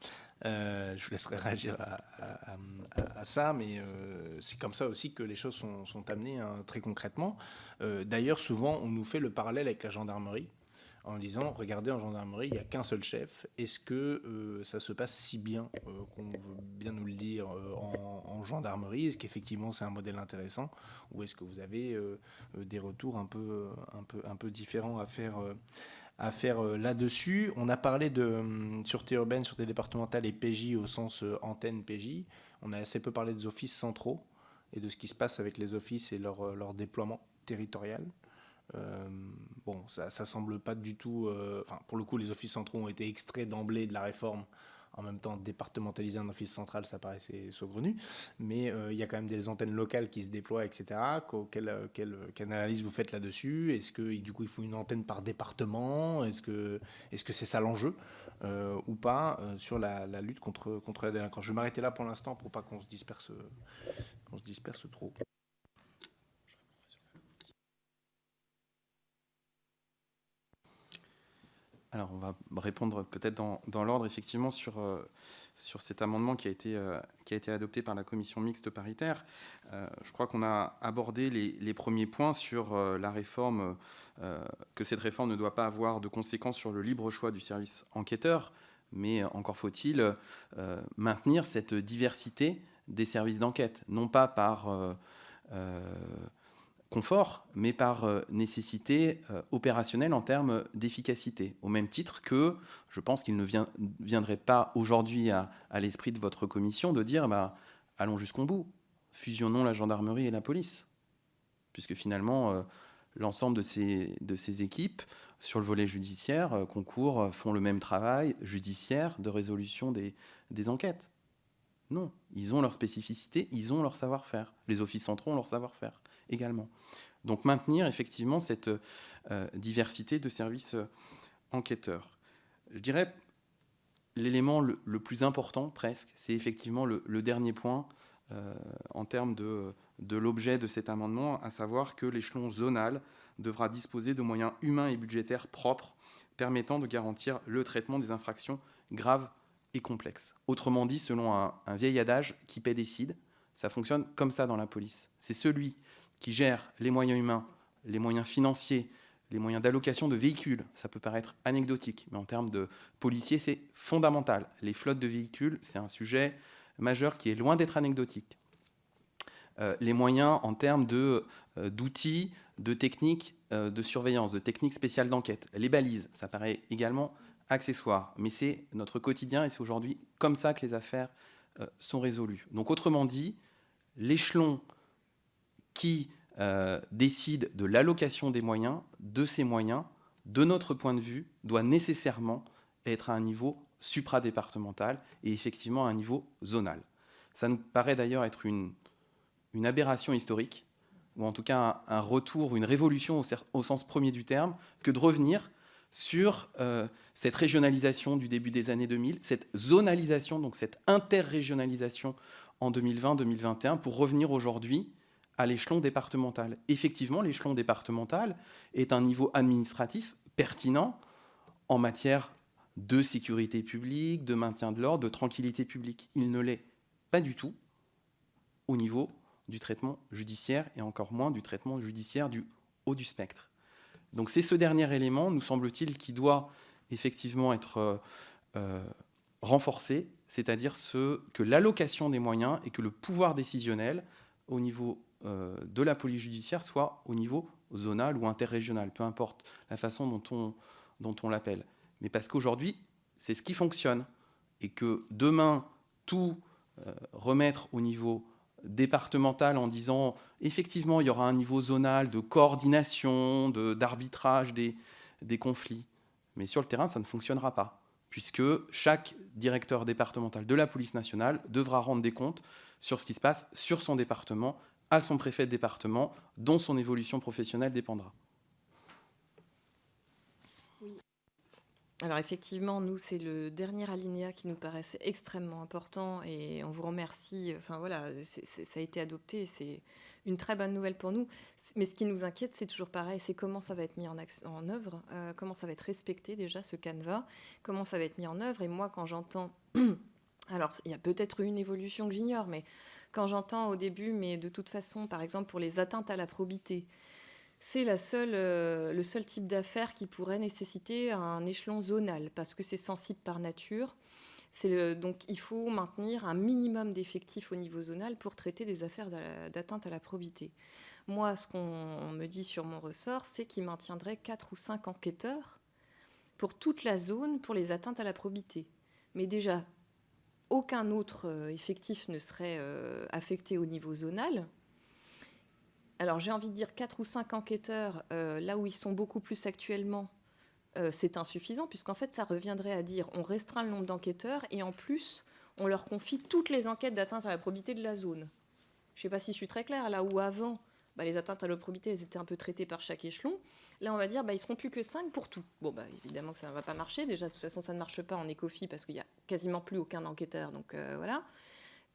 S4: Euh, je vous laisserai réagir à, ça, mais euh, c'est comme ça aussi que les choses sont, amenées hein, très concrètement. D'ailleurs, souvent, on nous fait le parallèle avec la gendarmerie en disant regardez en gendarmerie il n'y a qu'un seul chef est-ce que ça se passe si bien qu'on veut bien nous le dire en, gendarmerie? Est-ce qu'effectivement c'est un modèle intéressant? Ou est-ce que vous avez des retours un peu différents à faire à faire là-dessus on a parlé de hum, sûreté urbaine sûreté départementale et PJ au sens antenne PJ on a assez peu parlé des offices centraux et de ce qui se passe avec les offices et leur, déploiement territorial euh, bon, ça, semble pas du tout. Euh, pour le coup, les offices centraux ont été extraits d'emblée de la réforme. En même temps, départementaliser un office central, ça paraissait saugrenu. Mais euh, il y a quand même des antennes locales qui se déploient, etc. Quelle, quelle, quelle analyse vous faites là-dessus? Est-ce que du coup, il faut une antenne par département? Est-ce que est-ce que c'est ça l'enjeu ou pas sur la, lutte contre contre la délinquance? Je vais m'arrêter là pour l'instant pour pas qu'on se disperse qu'on se disperse trop.
S3: Alors, on va répondre peut-être dans, l'ordre, effectivement, sur, euh, cet amendement qui a, été, euh, qui a été adopté par la commission mixte paritaire. Euh, je crois qu'on a abordé les, premiers points sur la réforme, que cette réforme ne doit pas avoir de conséquences sur le libre choix du service enquêteur, mais encore faut-il maintenir cette diversité des services d'enquête, non pas par confort, mais par euh, nécessité euh, opérationnelle en termes d'efficacité. Au même titre que je pense qu'il ne viendrait pas aujourd'hui à, l'esprit de votre commission de dire bah, allons jusqu'au bout, fusionnons la gendarmerie et la police. Puisque finalement, euh, l'ensemble de ces, équipes sur le volet judiciaire concourent, font le même travail judiciaire de résolution des, des enquêtes. Non, ils ont leur spécificité, ils ont leur savoir-faire. Les offices centraux ont leur savoir-faire également. Donc maintenir effectivement cette euh, diversité de services euh, enquêteurs. Je dirais l'élément le, plus important presque, c'est effectivement le, dernier point euh, en termes de, de l'objet de cet amendement, à savoir que l'échelon zonal devra disposer de moyens humains et budgétaires propres permettant de garantir le traitement des infractions graves et complexes. Autrement dit, selon un, un vieil adage, qui paie décide, ça fonctionne comme ça dans la police. C'est celui qui gère les moyens humains, les moyens financiers, les moyens d'allocation de véhicules. Ça peut paraître anecdotique, mais en termes de policiers, c'est fondamental. Les flottes de véhicules, c'est un sujet majeur qui est loin d'être anecdotique. Euh, les moyens en termes euh, d'outils, de, techniques euh, de surveillance, de techniques spéciales d'enquête. Les balises, ça paraît également accessoire, mais c'est notre quotidien et c'est aujourd'hui comme ça que les affaires sont résolues. Donc autrement dit, l'échelon qui euh, décide de l'allocation des moyens, de ces moyens, de notre point de vue, doit nécessairement être à un niveau supradépartemental et effectivement à un niveau zonal. Ça nous paraît d'ailleurs être une, aberration historique, ou en tout cas un, retour, une révolution au, sens premier du terme, que de revenir sur euh, cette régionalisation du début des années 2000, cette zonalisation, donc cette interrégionalisation en 2020-2021, pour revenir aujourd'hui à l'échelon départemental. Effectivement, l'échelon départemental est un niveau administratif pertinent en matière de sécurité publique, de maintien de l'ordre, de tranquillité publique. Il ne l'est pas du tout au niveau du traitement judiciaire et encore moins du traitement judiciaire du haut du spectre. Donc c'est ce dernier élément, nous semble-t-il, qui doit effectivement être euh, euh, renforcé, c'est-à-dire ce, que l'allocation des moyens et que le pouvoir décisionnel au niveau de la police judiciaire soit au niveau zonal ou interrégional, peu importe la façon dont on, dont on l'appelle. Mais parce qu'aujourd'hui, c'est ce qui fonctionne. Et que demain, tout euh, remettre au niveau départemental en disant effectivement il y aura un niveau zonal de coordination, d'arbitrage des, des conflits. Mais sur le terrain, ça ne fonctionnera pas, puisque chaque directeur départemental de la police nationale devra rendre des comptes sur ce qui se passe sur son département, à son préfet de département, dont son évolution professionnelle dépendra.
S2: Alors effectivement, nous, c'est le dernier alinéa qui nous paraissait extrêmement important et on vous remercie. Enfin voilà, ça a été adopté, c'est une très bonne nouvelle pour nous. Mais ce qui nous inquiète, c'est toujours pareil, c'est comment ça va être mis en, en œuvre, euh, comment ça va être respecté déjà ce canevas, comment ça va être mis en œuvre. Et moi, quand j'entends... Alors, il y a peut-être une évolution que j'ignore, mais quand j'entends au début, mais de toute façon, par exemple, pour les atteintes à la probité, c'est euh, le seul type d'affaires qui pourrait nécessiter un échelon zonal, parce que c'est sensible par nature. donc il faut maintenir un minimum d'effectifs au niveau zonal pour traiter des affaires d'atteinte à la probité. Moi, ce qu'on me dit sur mon ressort, c'est qu'il maintiendrait 4 ou 5 enquêteurs pour toute la zone pour les atteintes à la probité. Mais déjà, aucun autre euh, effectif ne serait euh, affecté au niveau zonal, alors j'ai envie de dire 4 ou 5 enquêteurs, euh, là où ils sont beaucoup plus actuellement, c'est insuffisant, puisqu'en fait ça reviendrait à dire on restreint le nombre d'enquêteurs et en plus on leur confie toutes les enquêtes d'atteinte à la probité de la zone. Je ne sais pas si je suis très claire, là où avant bah, les atteintes à la probité elles étaient un peu traitées par chaque échelon, là on va dire bah, ils seront plus que 5 pour tout. Bon bah évidemment que ça ne va pas marcher, déjà de toute façon ça ne marche pas en écofi parce qu'il n'y a quasiment plus aucun enquêteur, donc euh, voilà.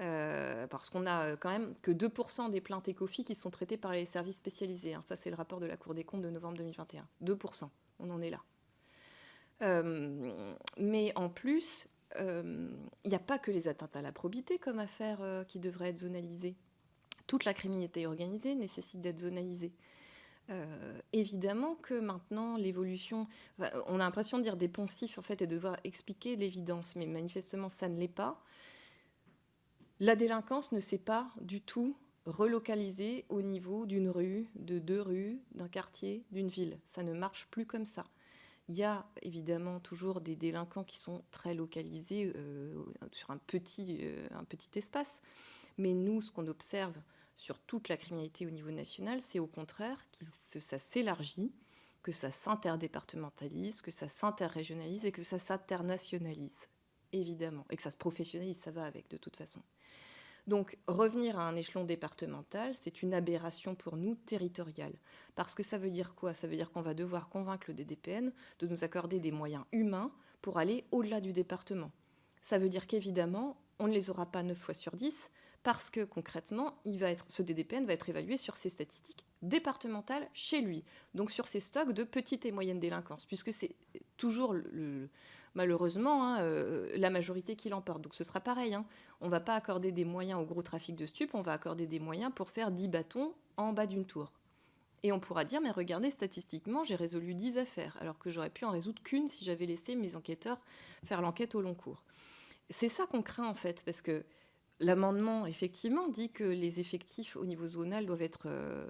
S2: Euh, parce qu'on a euh, quand même que 2% des plaintes ECOFI qui sont traitées par les services spécialisés. Hein. Ça, c'est le rapport de la Cour des comptes de novembre 2021. 2%, on en est là. Mais en plus, il n'y a pas que les atteintes à la probité comme affaire qui devraient être zonalisées. Toute la criminalité organisée nécessite d'être zonalisée. évidemment que maintenant l'évolution, on a l'impression de dire des poncifs en fait et de devoir expliquer l'évidence, mais manifestement ça ne l'est pas. La délinquance ne s'est pas du tout relocalisée au niveau d'une rue, de deux rues, d'un quartier, d'une ville. Ça ne marche plus comme ça. Il y a évidemment toujours des délinquants qui sont très localisés euh, sur un petit, euh, un petit espace. Mais nous, ce qu'on observe sur toute la criminalité au niveau national, c'est au contraire que ça s'élargit, que ça s'interdépartementalise, que ça s'interrégionalise et que ça s'internationalise évidemment, et que ça se professionnalise, ça va avec de toute façon. Donc revenir à un échelon départemental, c'est une aberration pour nous territoriale. Parce que ça veut dire quoi? Ça veut dire qu'on va devoir convaincre le DDPN de nous accorder des moyens humains pour aller au-delà du département. Ça veut dire qu'évidemment, on ne les aura pas 9 fois sur 10, parce que concrètement, ce DDPN va être évalué sur ses statistiques départementales chez lui, donc sur ses stocks de petite et moyenne délinquance, puisque c'est toujours malheureusement hein, euh, la majorité qui l'emporte. Donc ce sera pareil. Hein. On ne va pas accorder des moyens au gros trafic de stupes, on va accorder des moyens pour faire 10 bâtons en bas d'une tour. Et on pourra dire, mais regardez, statistiquement, j'ai résolu 10 affaires, alors que j'aurais pu en résoudre qu'une si j'avais laissé mes enquêteurs faire l'enquête au long cours. C'est ça qu'on craint en fait, parce que l'amendement, effectivement, dit que les effectifs au niveau zonal doivent être, euh,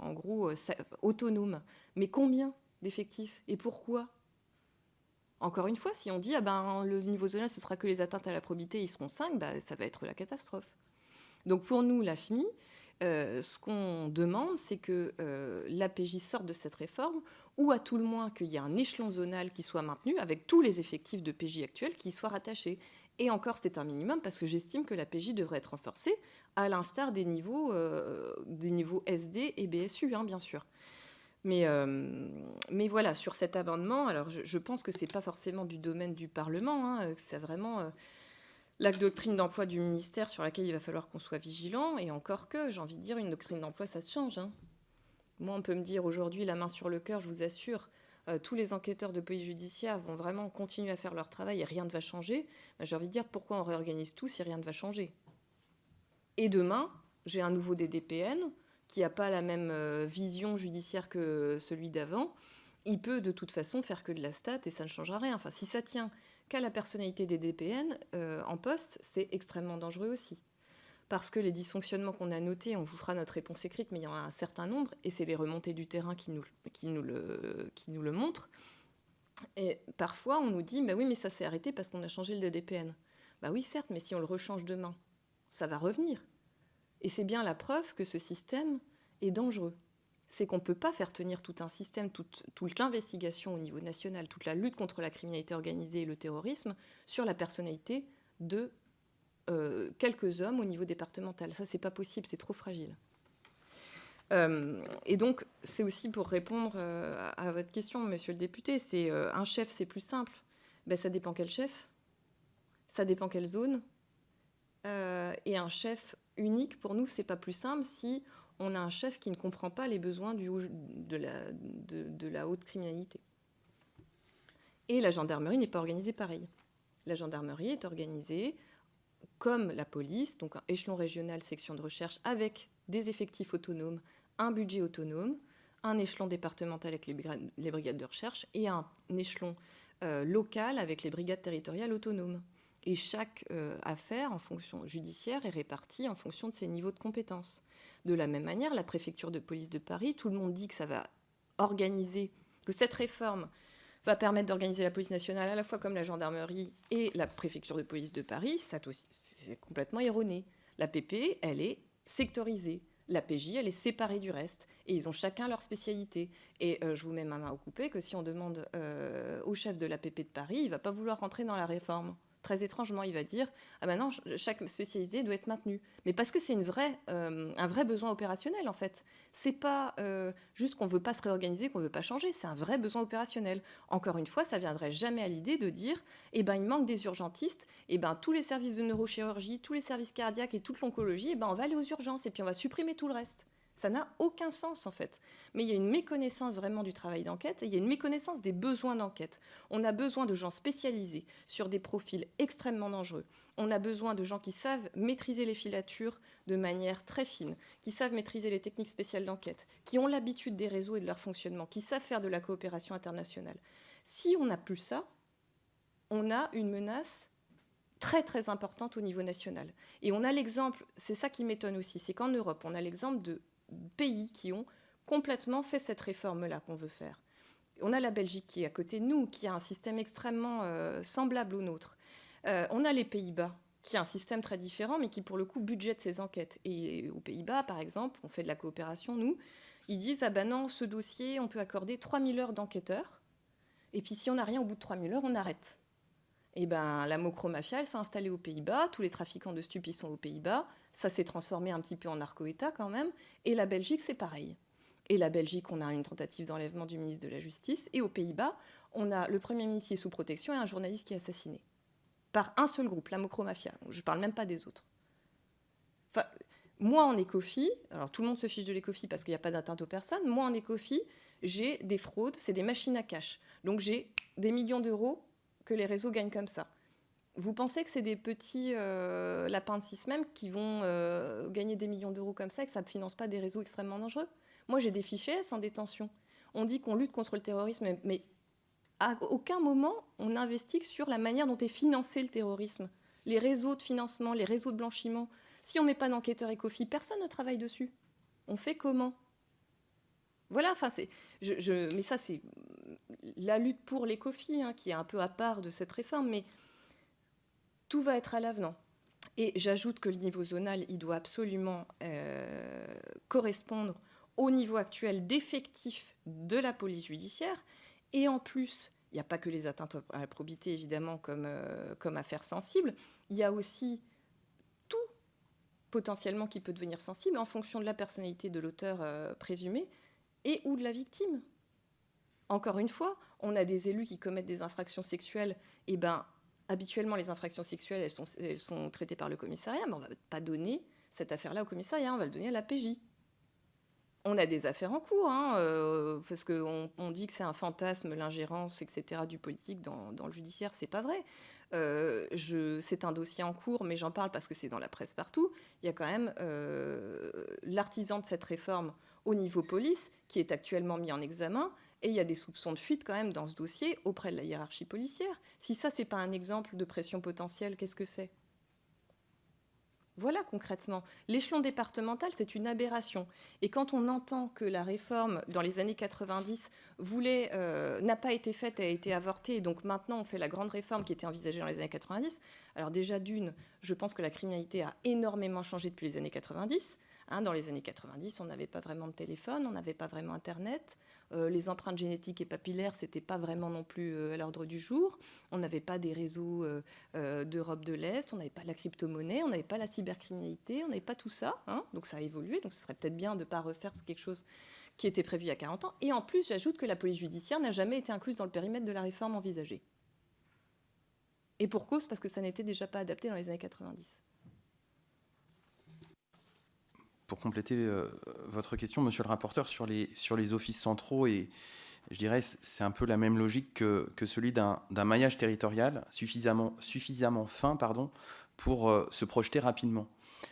S2: en gros, euh, autonomes. Mais combien d'effectifs Et pourquoi? Encore une fois, si on dit ah ben, le niveau zonal, ce sera que les atteintes à la probité, ils seront 5, bah, ça va être la catastrophe. Donc pour nous, la FMI, euh, ce qu'on demande, c'est que euh, l'APJ sorte de cette réforme, ou à tout le moins qu'il y ait un échelon zonal qui soit maintenu, avec tous les effectifs de PJ actuels qui soient rattachés. Et encore, c'est un minimum, parce que j'estime que la PJ devrait être renforcée, à l'instar des niveaux, euh, des niveaux SD et BSU, hein, bien sûr. Mais, euh, mais voilà, sur cet amendement, alors je, pense que ce n'est pas forcément du domaine du Parlement, hein, c'est vraiment euh, la doctrine d'emploi du ministère sur laquelle il va falloir qu'on soit vigilant, et encore que, j'ai envie de dire, une doctrine d'emploi, ça se change. Hein. Moi, on peut me dire aujourd'hui, la main sur le cœur, je vous assure, euh, tous les enquêteurs de police judiciaire vont vraiment continuer à faire leur travail et rien ne va changer. Ben, j'ai envie de dire, pourquoi on réorganise tout si rien ne va changer? Et demain, j'ai un nouveau DDPN, qui n'a pas la même euh, vision judiciaire que celui d'avant, il peut de toute façon faire que de la stat et ça ne changera rien. Enfin, si ça tient qu'à la personnalité des DPN euh, en poste, c'est extrêmement dangereux aussi. Parce que les dysfonctionnements qu'on a notés, on vous fera notre réponse écrite, mais il y en a un certain nombre, et c'est les remontées du terrain qui nous, qui nous, le, qui nous le montrent. Et parfois, on nous dit, bah oui, mais ça s'est arrêté parce qu'on a changé le DPN. Bah oui, certes, mais si on le rechange demain, ça va revenir. Et c'est bien la preuve que ce système est dangereux. C'est qu'on ne peut pas faire tenir tout un système, toute, toute l'investigation au niveau national, toute la lutte contre la criminalité organisée et le terrorisme sur la personnalité de euh, quelques hommes au niveau départemental. Ça, c'est pas possible, c'est trop fragile. Euh, et donc, c'est aussi pour répondre euh, à votre question, monsieur le député, c'est un chef, c'est plus simple. Ben, ça dépend quel chef, ça dépend quelle zone. et un chef unique, pour nous, c'est pas plus simple si on a un chef qui ne comprend pas les besoins de, la haute criminalité. Et la gendarmerie n'est pas organisée pareil. La gendarmerie est organisée comme la police, donc un échelon régional, section de recherche, avec des effectifs autonomes, un budget autonome, un échelon départemental avec les brigades, de recherche et un échelon euh, local avec les brigades territoriales autonomes. Et chaque euh, affaire en fonction judiciaire est répartie en fonction de ses niveaux de compétences. De la même manière, la préfecture de police de Paris, tout le monde dit que ça va organiser, que cette réforme va permettre d'organiser la police nationale à la fois comme la gendarmerie et la préfecture de police de Paris. C'est complètement erroné. La PP, elle est sectorisée. La PJ, elle est séparée du reste. Et ils ont chacun leur spécialité. Et euh, je vous mets ma main au coupé que si on demande euh, au chef de la PP de Paris, il ne va pas vouloir rentrer dans la réforme très étrangement, il va dire ah ben non, chaque spécialité doit être maintenue. Mais parce que c'est une euh, un vrai besoin opérationnel en fait. C'est pas euh, juste qu'on veut pas se réorganiser, qu'on veut pas changer. C'est un vrai besoin opérationnel. Encore une fois, ça viendrait jamais à l'idée de dire eh ben il manque des urgentistes. Eh ben tous les services de neurochirurgie, tous les services cardiaques et toute l'oncologie, eh ben on va aller aux urgences et puis on va supprimer tout le reste. Ça n'a aucun sens en fait. Mais il y a une méconnaissance vraiment du travail d'enquête et il y a une méconnaissance des besoins d'enquête. On a besoin de gens spécialisés sur des profils extrêmement dangereux. On a besoin de gens qui savent maîtriser les filatures de manière très fine, qui savent maîtriser les techniques spéciales d'enquête, qui ont l'habitude des réseaux et de leur fonctionnement, qui savent faire de la coopération internationale. Si on n'a plus ça, on a une menace très très importante au niveau national. Et on a l'exemple, c'est ça qui m'étonne aussi, c'est qu'en Europe, on a l'exemple de pays qui ont complètement fait cette réforme-là qu'on veut faire. On a la Belgique qui est à côté de nous, qui a un système extrêmement euh, semblable au nôtre. Euh, on a les Pays-Bas, qui a un système très différent, mais qui pour le coup budgète ses enquêtes. Et aux Pays-Bas, par exemple, on fait de la coopération, nous, ils disent, ah ben non, ce dossier, on peut accorder 3000 heures d'enquêteurs, et puis si on n'a rien au bout de 3000 heures, on arrête. Et ben la mocromafia, elle s'est installée aux Pays-Bas, tous les trafiquants de stupes sont aux Pays-Bas, ça s'est transformé un petit peu en narco-État quand même. Et la Belgique, c'est pareil. Et la Belgique, on a une tentative d'enlèvement du ministre de la Justice. Et aux Pays-Bas, on a le Premier ministre qui est sous protection et un journaliste qui est assassiné. Par un seul groupe, la Mocromafia. Je ne parle même pas des autres. Moi, en écofi, alors tout le monde se fiche de l'écofi parce qu'il n'y a pas d'atteinte aux personnes. Moi, en écofi, j'ai des fraudes, c'est des machines à cash. Donc j'ai des millions d'euros que les réseaux gagnent comme ça. Vous pensez que c'est des petits euh, lapins de six même qui vont euh, gagner des millions d'euros comme ça et que ça ne finance pas des réseaux extrêmement dangereux? Moi, j'ai des fichiers S en détention. On dit qu'on lutte contre le terrorisme, mais à aucun moment on investit sur la manière dont est financé le terrorisme. Les réseaux de financement, les réseaux de blanchiment. Si on ne met pas d'enquêteur écofi, personne ne travaille dessus. On fait comment? Voilà, enfin, je, mais ça, c'est la lutte pour l'écofi hein, qui est un peu à part de cette réforme, mais tout va être à l'avenant. Et j'ajoute que le niveau zonal, il doit absolument euh, correspondre au niveau actuel d'effectifs de la police judiciaire. Et en plus, il n'y a pas que les atteintes à la probité, évidemment, comme, euh, comme affaire sensible. Il y a aussi tout potentiellement qui peut devenir sensible en fonction de la personnalité de l'auteur euh, présumé et ou de la victime. Encore une fois, on a des élus qui commettent des infractions sexuelles, et ben habituellement, les infractions sexuelles, elles sont, traitées par le commissariat, mais on va pas donner cette affaire-là au commissariat, on va le donner à la PJ. On a des affaires en cours, hein, euh, parce qu'on on dit que c'est un fantasme, l'ingérence, etc., du politique dans, le judiciaire, c'est pas vrai. Euh, c'est un dossier en cours, mais j'en parle parce que c'est dans la presse partout. Il y a quand même euh, l'artisan de cette réforme au niveau police, qui est actuellement mis en examen, et il y a des soupçons de fuite quand même dans ce dossier auprès de la hiérarchie policière. Si ça, c'est pas un exemple de pression potentielle, qu'est-ce que c'est? Voilà concrètement. L'échelon départemental, c'est une aberration. Et quand on entend que la réforme dans les années 90 voulait, euh, n'a pas été faite, a été avortée, et donc maintenant on fait la grande réforme qui était envisagée dans les années 90, alors déjà d'une, je pense que la criminalité a énormément changé depuis les années 90. Hein, dans les années 90, on n'avait pas vraiment de téléphone, on n'avait pas vraiment Internet. Euh, les empreintes génétiques et papillaires, c'était pas vraiment non plus euh, à l'ordre du jour. On n'avait pas des réseaux euh, d'Europe de l'Est, on n'avait pas la crypto-monnaie, on n'avait pas la cybercriminalité, on n'avait pas tout ça. Hein. donc ça a évolué. Donc ce serait peut-être bien de ne pas refaire quelque chose qui était prévu il y a 40 ans. Et en plus, j'ajoute que la police judiciaire n'a jamais été incluse dans le périmètre de la réforme envisagée. Et pour cause, parce que ça n'était déjà pas adapté dans les années 90
S3: pour compléter euh, votre question, monsieur le rapporteur, sur les, sur les offices centraux, et je dirais c'est un peu la même logique que, que celui d'un maillage territorial suffisamment, suffisamment fin pardon, pour euh, se projeter rapidement.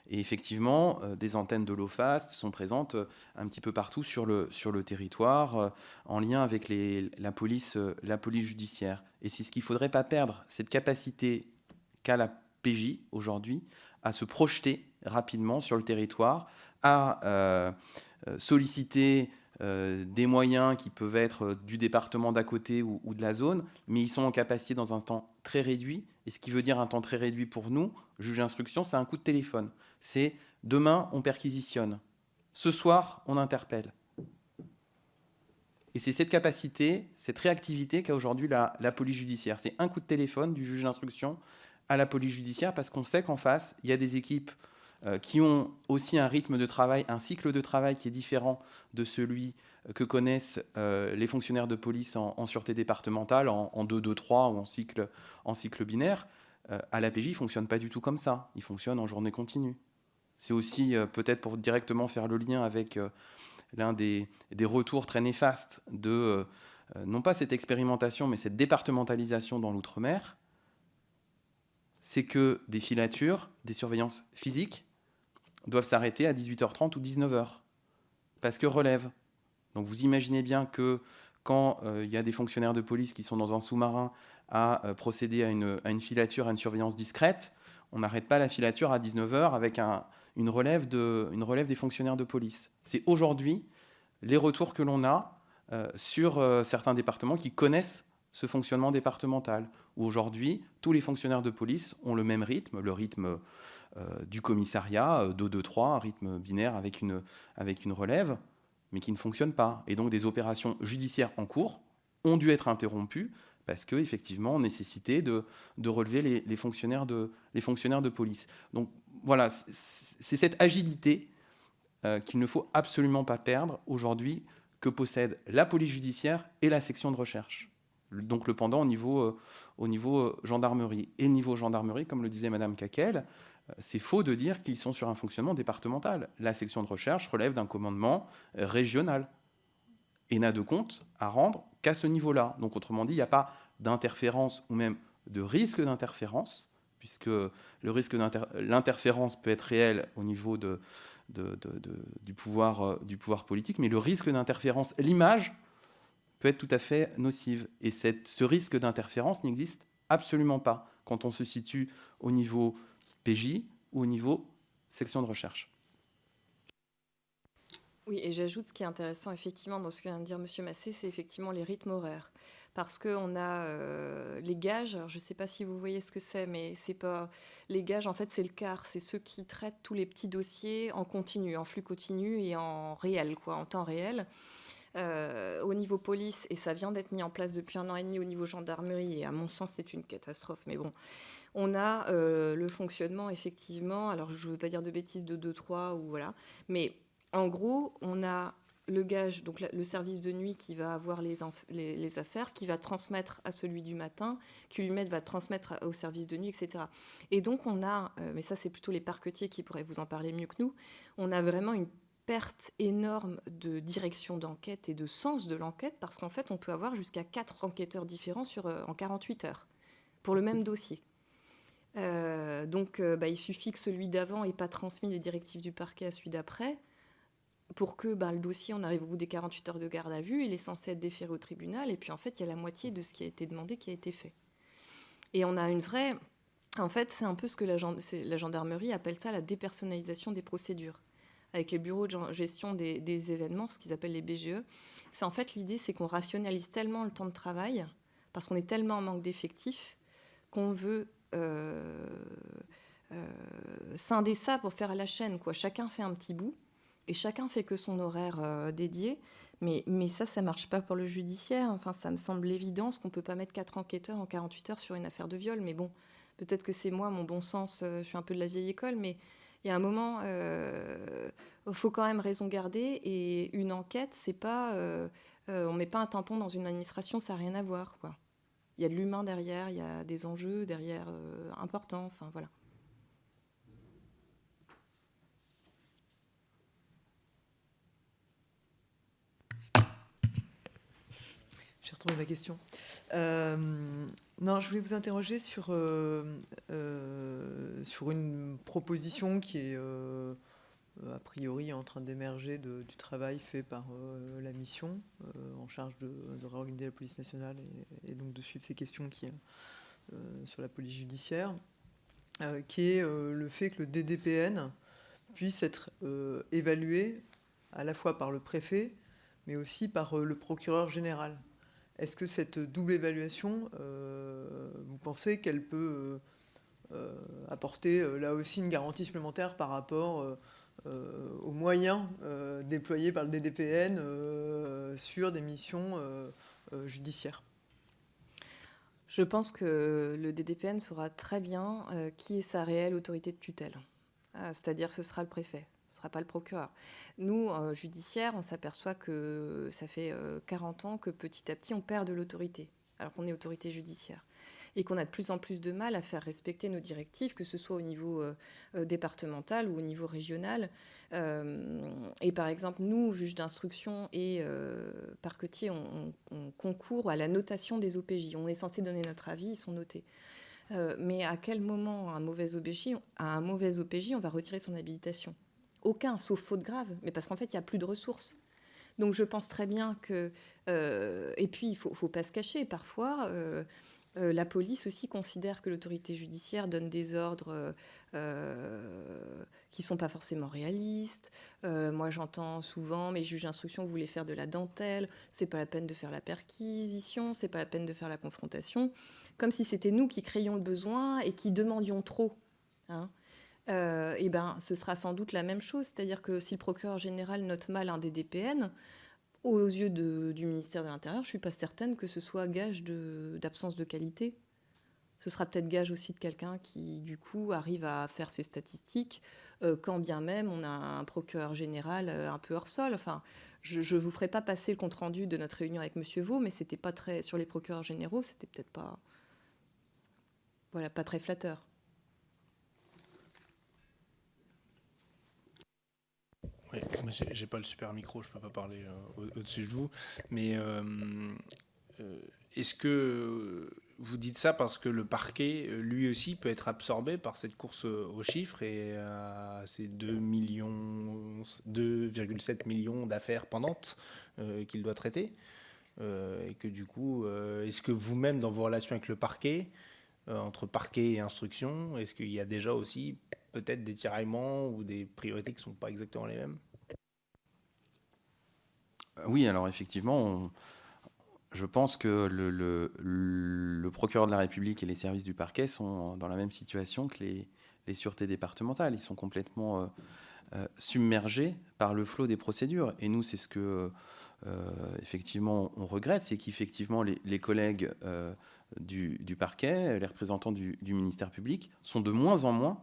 S3: Et effectivement, euh, des antennes de l'OFAST sont présentes un petit peu partout sur le, sur le territoire, en lien avec les, la, police, la police judiciaire. Et c'est ce qu'il ne faudrait pas perdre, cette capacité qu'a la PJ aujourd'hui à se projeter rapidement sur le territoire, à euh, euh, solliciter euh, des moyens qui peuvent être du département d'à côté ou, de la zone, mais ils sont en capacité dans un temps très réduit. Et ce qui veut dire un temps très réduit pour nous, juge d'instruction, c'est un coup de téléphone. C'est demain, on perquisitionne. Ce soir, on interpelle. Et c'est cette capacité, cette réactivité qu'a aujourd'hui la, la, police judiciaire. C'est un coup de téléphone du juge d'instruction à la police judiciaire parce qu'on sait qu'en face, il y a des équipes qui ont aussi un rythme de travail, un cycle de travail qui est différent de celui euh, que connaissent euh, les fonctionnaires de police en, sûreté départementale, en, 2-2-3 ou en cycle, en cycle binaire. à l'APJ, il ne fonctionne pas du tout comme ça. Il fonctionne en journée continue. C'est aussi peut-être pour directement faire le lien avec l'un des, des, retours très néfastes de, non pas cette expérimentation, mais cette départementalisation dans l'outre-mer, c'est que des filatures, des surveillances physiques, doivent s'arrêter à 18h30 ou 19h, parce que relève. Donc vous imaginez bien que quand euh, il y a des fonctionnaires de police qui sont dans un sous-marin à euh, procéder à une, filature, à une surveillance discrète, on n'arrête pas la filature à 19h avec une, relève des fonctionnaires de police. C'est aujourd'hui les retours que l'on a euh, sur certains départements qui connaissent ce fonctionnement départemental, où aujourd'hui, tous les fonctionnaires de police ont le même rythme, le rythme du commissariat, 2-2-3, euh, un rythme binaire avec une, avec une relève, mais qui ne fonctionne pas. Et donc des opérations judiciaires en cours ont dû être interrompues parce qu'effectivement, on nécessitait de, de relever les, fonctionnaires de, les fonctionnaires de police. Donc voilà, c'est cette agilité euh, qu'il ne faut absolument pas perdre aujourd'hui que possède la police judiciaire et la section de recherche. Donc le pendant au niveau, au niveau gendarmerie. Et niveau gendarmerie, comme le disait Madame Caquel, c'est faux de dire qu'ils sont sur un fonctionnement départemental. La section de recherche relève d'un commandement régional et n'a de compte à rendre qu'à ce niveau-là. Donc autrement dit, il n'y a pas d'interférence ou même de risque d'interférence, puisque le risque l'interférence peut être réel au niveau de, du, pouvoir, euh, du pouvoir politique, mais le risque d'interférence, l'image, peut être tout à fait nocive. Et ce risque d'interférence n'existe absolument pas quand on se situe au niveau PJ ou au niveau section de recherche.
S2: Oui, et j'ajoute ce qui est intéressant effectivement dans ce que vient de dire M. Massé, c'est effectivement les rythmes horaires. Parce qu'on a euh, les gages, je ne sais pas si vous voyez ce que c'est, mais c'est pas. Les gages, en fait, c'est le quart. C'est ceux qui traitent tous les petits dossiers en continu, en flux continu et en réel, quoi, en temps réel. Euh, au niveau police, et ça vient d'être mis en place depuis un an et demi au niveau gendarmerie, et à mon sens, c'est une catastrophe, mais bon, on a euh, le fonctionnement, effectivement, alors je ne veux pas dire de bêtises de 2-3 ou voilà, mais en gros, on a le gage, donc le service de nuit qui va avoir les, les, affaires, qui va transmettre à celui du matin, qui lui va transmettre au service de nuit, etc. Et donc on a, euh, mais ça c'est plutôt les parquetiers qui pourraient vous en parler mieux que nous, on a vraiment une perte énorme de direction d'enquête et de sens de l'enquête, parce qu'en fait on peut avoir jusqu'à quatre enquêteurs différents sur, euh, en 48 heures pour le même dossier. Euh, donc, euh, bah, il suffit que celui d'avant n'ait pas transmis les directives du parquet à celui d'après. pour que ben, le dossier, on arrive au bout des 48 heures de garde à vue, il est censé être déféré au tribunal, et puis en fait, il y a la moitié de ce qui a été demandé qui a été fait. Et on a une vraie... En fait, c'est un peu ce que la, gendarmerie appelle ça la dépersonnalisation des procédures. Avec les bureaux de gestion des, des événements, ce qu'ils appellent les BGE, c'est en fait l'idée, c'est qu'on rationalise tellement le temps de travail, parce qu'on est tellement en manque d'effectifs, qu'on veut scinder ça pour faire la chaîne. Quoi. Chacun fait un petit bout et chacun fait que son horaire euh, dédié. Mais, mais ça, ça marche pas pour le judiciaire. Enfin, ça me semble évident, qu'on peut pas mettre quatre enquêteurs en 48 heures sur une affaire de viol. Mais bon, peut-être que c'est moi, mon bon sens, je suis un peu de la vieille école, mais il y a un moment, il faut quand même raison garder. Et une enquête, c'est pas, on met pas un tampon dans une administration, ça n'a rien à voir, quoi il y a de l'humain derrière, il y a des enjeux derrière euh, importants. Enfin, voilà.
S1: J'ai retrouvé ma question. Euh, non, je voulais vous interroger sur, euh, sur une proposition qui est a priori en train d'émerger du travail fait par euh, la mission euh, en charge de, réorganiser la police nationale et, donc de suivre ces questions qui, sur la police judiciaire, qui est le fait que le DDPN puisse être évalué à la fois par le préfet, mais aussi par le procureur général. Est-ce que cette double évaluation, vous pensez qu'elle peut apporter là aussi une garantie supplémentaire par rapport euh, aux moyens euh, déployés par le DDPN euh, sur des missions judiciaires.
S2: Je pense que le DDPN saura très bien qui est sa réelle autorité de tutelle. C'est-à-dire que ce sera le préfet, ce ne sera pas le procureur. Nous, judiciaires, on s'aperçoit que ça fait 40 ans que petit à petit on perd de l'autorité, alors qu'on est autorité judiciaire et qu'on a de plus en plus de mal à faire respecter nos directives, que ce soit au niveau euh, euh, départemental ou au niveau régional. Euh, et par exemple, nous, juges d'instruction et parquetiers, on, on, concourt à la notation des OPJ. On est censé donner notre avis, ils sont notés. mais à quel moment, un mauvais à un mauvais OPJ, on va retirer son habilitation? Aucun, sauf faute grave. Mais parce qu'en fait, il n'y a plus de ressources. Donc je pense très bien que... et puis, il ne faut, pas se cacher. Parfois, la police aussi considère que l'autorité judiciaire donne des ordres euh, euh, qui ne sont pas forcément réalistes. moi, j'entends souvent, mes juges d'instruction voulaient faire de la dentelle, c'est pas la peine de faire la perquisition, c'est pas la peine de faire la confrontation, comme si c'était nous qui créions le besoin et qui demandions trop. Hein. et ben, ce sera sans doute la même chose, c'est-à-dire que si le procureur général note mal un DDPN, aux yeux du ministère de l'Intérieur, je ne suis pas certaine que ce soit gage d'absence de, qualité. Ce sera peut-être gage aussi de quelqu'un qui, du coup, arrive à faire ses statistiques, euh, quand bien même on a un procureur général euh, un peu hors sol. Enfin, je ne vous ferai pas passer le compte-rendu de notre réunion avec M. Vaux, mais c'était pas très, sur les procureurs généraux, c'était peut-être pas, voilà, pas très flatteur.
S4: Oui, j'ai pas le super micro, je peux pas parler euh, au-dessus de vous. Mais euh, euh, est-ce que vous dites ça parce que le parquet, lui aussi, peut être absorbé par cette course aux chiffres et à ces 2,7 millions, 2,7 millions d'affaires pendantes qu'il doit traiter Et que du coup, est-ce que vous-même, dans vos relations avec le parquet, entre parquet et instruction, est-ce qu'il y a déjà aussi peut-être des tiraillements ou des priorités qui ne sont pas exactement les mêmes
S3: euh, Oui, alors effectivement, je pense que le, procureur de la République et les services du parquet sont dans la même situation que les, sûretés départementales. Ils sont complètement euh, euh, submergés par le flot des procédures. Et nous, c'est ce que, effectivement, on regrette, c'est qu'effectivement, les, collègues du, parquet, les représentants du ministère public, sont de moins en moins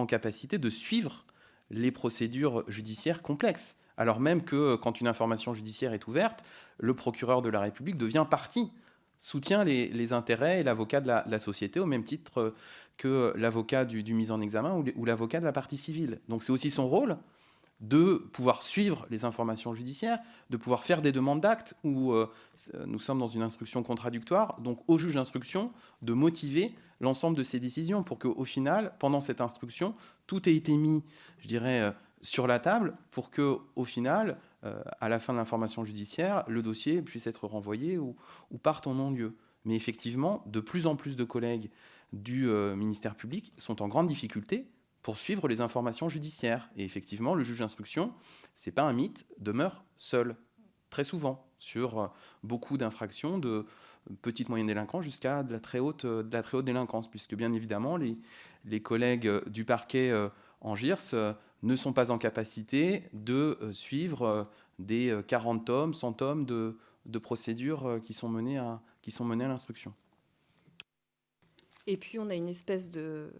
S3: en capacité de suivre les procédures judiciaires complexes. Alors même que quand une information judiciaire est ouverte, le procureur de la République devient partie, soutient les, intérêts et l'avocat de, la, société au même titre que l'avocat du, du, mis en examen ou l'avocat de la partie civile. Donc c'est aussi son rôle de pouvoir suivre les informations judiciaires, de pouvoir faire des demandes d'actes où euh, nous sommes dans une instruction contradictoire, donc au juge d'instruction de motiver l'ensemble de ces décisions pour qu'au final, pendant cette instruction, tout ait été mis, je dirais, euh, sur la table pour que, au final, euh, à la fin de l'information judiciaire, le dossier puisse être renvoyé ou, parte en non-lieu. Mais effectivement, de plus en plus de collègues du euh, ministère public sont en grande difficulté pour suivre les informations judiciaires. Et effectivement, le juge d'instruction, c'est pas un mythe, demeure seul, très souvent, sur euh, beaucoup d'infractions de petite moyenne délinquance jusqu'à de, la très haute, de la très haute délinquance, puisque bien évidemment, les, collègues du parquet en GIRS ne sont pas en capacité de euh, suivre euh, des 40 euh, tomes, 100 tomes de, procédures à, qui sont menées à l'instruction.
S2: Et puis on a une espèce de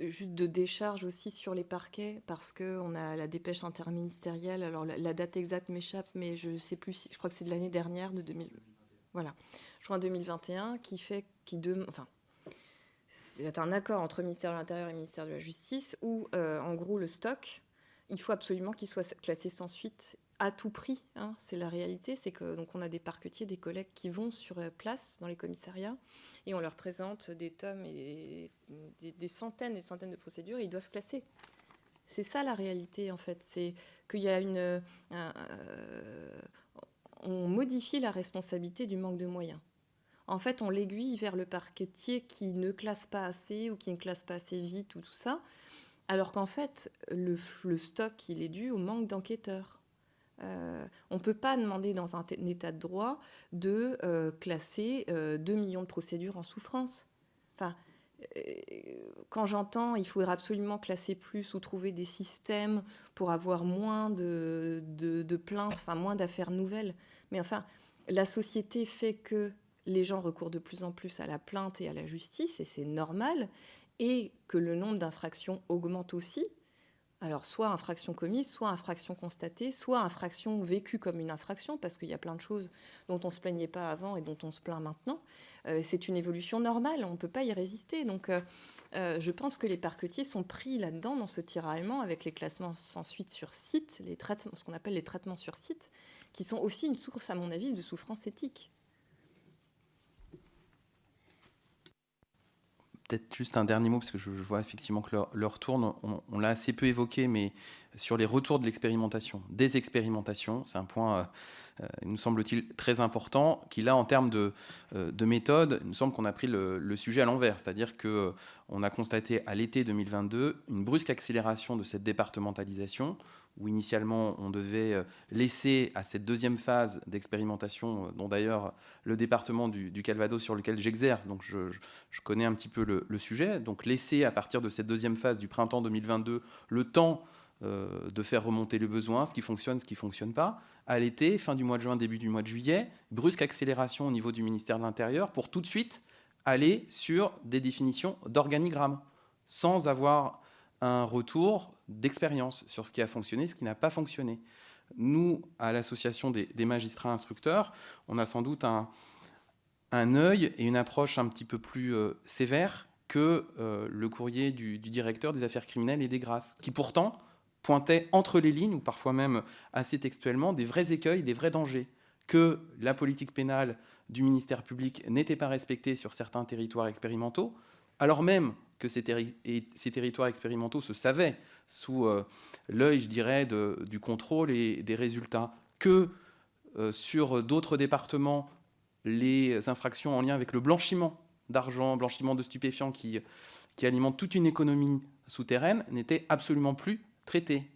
S2: juste de décharge aussi sur les parquets parce que on a la dépêche interministérielle. Alors la, date exacte m'échappe, mais je sais plus. Je crois que c'est de l'année dernière, de 2000. Voilà, juin 2021, qui fait qui de, enfin c'est un accord entre le ministère de l'Intérieur et le ministère de la Justice où, euh, en gros, le stock, il faut absolument qu'il soit classé sans suite à tout prix. Hein. C'est la réalité, c'est que donc on a des parquetiers, des collègues qui vont sur euh, place dans les commissariats et on leur présente des tomes et des, centaines et centaines de procédures et ils doivent classer. C'est ça la réalité en fait, c'est qu'il y a une, euh, on modifie la responsabilité du manque de moyens en fait, on l'aiguille vers le parquetier qui ne classe pas assez ou qui ne classe pas assez vite ou tout ça, alors qu'en fait, le, stock, il est dû au manque d'enquêteurs. Euh, on ne peut pas demander dans un, état de droit de euh, classer 2 euh, millions de procédures en souffrance. Enfin, quand j'entends il faudrait absolument classer plus ou trouver des systèmes pour avoir moins de, de plaintes, enfin moins d'affaires nouvelles, mais enfin, la société fait que les gens recourent de plus en plus à la plainte et à la justice, et c'est normal, et que le nombre d'infractions augmente aussi. Alors, soit infraction commise, soit infraction constatée, soit infraction vécue comme une infraction, parce qu'il y a plein de choses dont on ne se plaignait pas avant et dont on se plaint maintenant. Euh, c'est une évolution normale, on ne peut pas y résister. Donc, euh, euh, je pense que les parquetiers sont pris là-dedans, dans ce tiraillement, avec les classements sans suite sur site, les traitements, ce qu'on appelle les traitements sur site, qui sont aussi une source, à mon avis, de souffrance éthique.
S3: Peut-être juste un dernier mot, parce que je, vois effectivement que leur, tourne, on, l'a assez peu évoqué, mais sur les retours de l'expérimentation, des expérimentations, c'est un point, euh, euh, nous semble-t-il, très important, qui là, en termes de, euh, de méthode, il nous semble qu'on a pris le sujet à l'envers, c'est-à-dire qu'on a constaté à l'été 2022 une brusque accélération de cette départementalisation, où initialement on devait euh, laisser à cette deuxième phase d'expérimentation, euh, dont d'ailleurs le département du, Calvados sur lequel j'exerce, donc je, connais un petit peu le, sujet, donc laisser à partir de cette deuxième phase du printemps 2022 le temps euh, de faire remonter le besoin, ce qui fonctionne, ce qui ne fonctionne pas. À l'été, fin du mois de juin, début du mois de juillet, brusque accélération au niveau du ministère de l'Intérieur pour tout de suite aller sur des définitions d'organigramme, sans avoir un retour d'expérience sur ce qui a fonctionné, ce qui n'a pas fonctionné. Nous, à l'association des, magistrats instructeurs, on a sans doute un, œil et une approche un petit peu plus euh, sévère que euh, le courrier du, directeur des affaires criminelles et des grâces, qui pourtant pointait entre les lignes, ou parfois même assez textuellement, des vrais écueils, des vrais dangers, que la politique pénale du ministère public n'était pas respectée sur certains territoires expérimentaux, alors même que ces, territoires expérimentaux se savaient sous euh, l'œil, je dirais, du contrôle et des résultats, que euh, sur d'autres départements, les infractions en lien avec le blanchiment d'argent, blanchiment de stupéfiants qui, qui alimentent toute une économie souterraine n'étaient absolument plus traitées.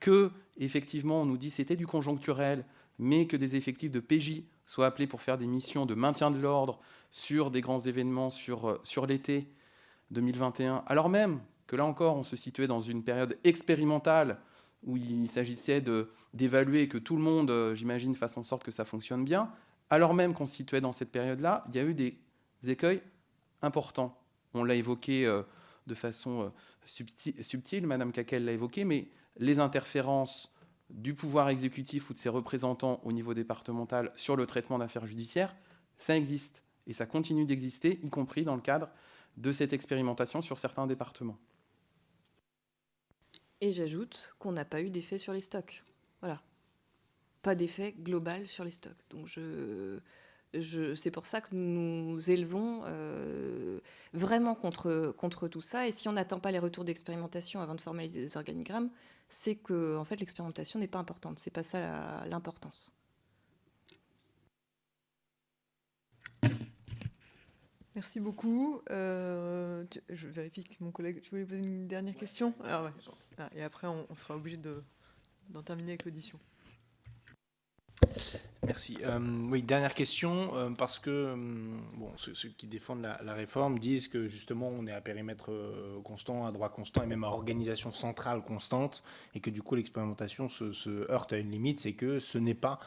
S3: Que, effectivement, on nous dit c'était du conjoncturel, mais que des effectifs de PJ soient appelés pour faire des missions de maintien de l'ordre sur des grands événements sur, euh, sur l'été, 2021, alors même que là encore, on se situait dans une période expérimentale où il s'agissait d'évaluer que tout le monde, euh, j'imagine, fasse en sorte que ça fonctionne bien, alors même qu'on se situait dans cette période-là, il y a eu des écueils importants. On l'a évoqué euh, de façon euh, subtile, Madame Kakel l'a évoqué, mais les interférences du pouvoir exécutif ou de ses représentants au niveau départemental sur le traitement d'affaires judiciaires, ça existe. Et ça continue d'exister, y compris dans le cadre de cette expérimentation sur certains départements.
S2: Et j'ajoute qu'on n'a pas eu d'effet sur les stocks. Voilà. Pas d'effet global sur les stocks. Donc je, C'est pour ça que nous nous élevons euh, vraiment contre, contre tout ça. Et si on n'attend pas les retours d'expérimentation avant de formaliser des organigrammes, c'est que en fait, l'expérimentation n'est pas importante. C'est pas ça l'importance.
S1: Merci beaucoup. Euh, je vérifie que mon collègue. Tu voulais poser une dernière question? Ah ah, Et après, on, sera obligé d'en terminer avec l'audition.
S4: Merci. Euh, oui, dernière question, euh, parce que euh, bon, ceux, qui défendent la, réforme disent que justement on est à périmètre constant, à droit constant et même à organisation centrale constante, et que du coup l'expérimentation se, heurte à une limite, c'est que ce n'est pas,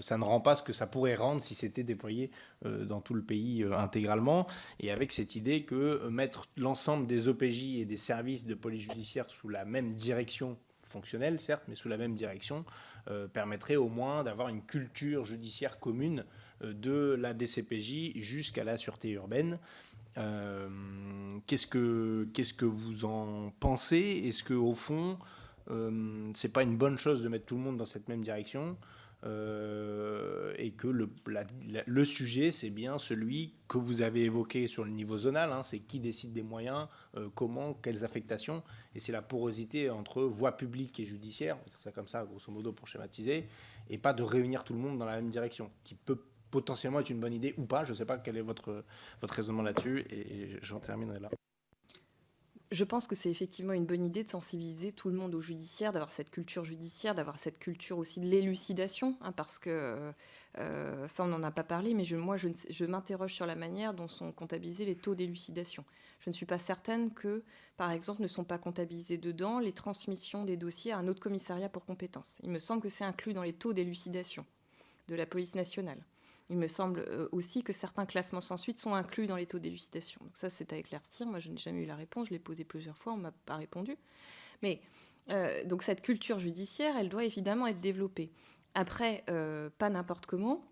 S4: ça ne rend pas ce que ça pourrait rendre si c'était déployé dans tout le pays intégralement, et avec cette idée que mettre l'ensemble des OPJ et des services de police judiciaire sous la même direction fonctionnelle, certes, mais sous la même direction, euh, permettrait au moins d'avoir une culture judiciaire commune euh, de la DCPJ jusqu'à la sûreté urbaine. Euh, qu'est-ce que vous en pensez? Est-ce que au fond, c'est pas une bonne chose de mettre tout le monde dans cette même direction? Euh, et que le, le sujet, c'est bien celui que vous avez évoqué sur le niveau zonal, hein, c'est qui décide des moyens, euh, comment, quelles affectations, et c'est la porosité entre voie publique et judiciaire, c'est comme ça, grosso modo, pour schématiser, et pas de réunir tout le monde dans la même direction, qui peut potentiellement être une bonne idée ou pas, je ne sais pas quel est votre, votre raisonnement là-dessus, et j'en terminerai là
S2: je pense que c'est effectivement une bonne idée de sensibiliser tout le monde au judiciaire, d'avoir cette culture judiciaire, d'avoir cette culture aussi de l'élucidation, hein, parce que euh, ça, on n'en a pas parlé, mais je, moi, je, m'interroge sur la manière dont sont comptabilisés les taux d'élucidation. Je ne suis pas certaine que, par exemple, ne sont pas comptabilisés dedans les transmissions des dossiers à un autre commissariat pour compétences. Il me semble que c'est inclus dans les taux d'élucidation de la police nationale. Il me semble euh, aussi que certains classements sans suite sont inclus dans les taux d'élucidation. Donc ça, c'est à éclaircir. Moi, je n'ai jamais eu la réponse. Je l'ai posé plusieurs fois. On ne m'a pas répondu. Mais euh, donc cette culture judiciaire, elle doit évidemment être développée. Après, euh, pas n'importe comment.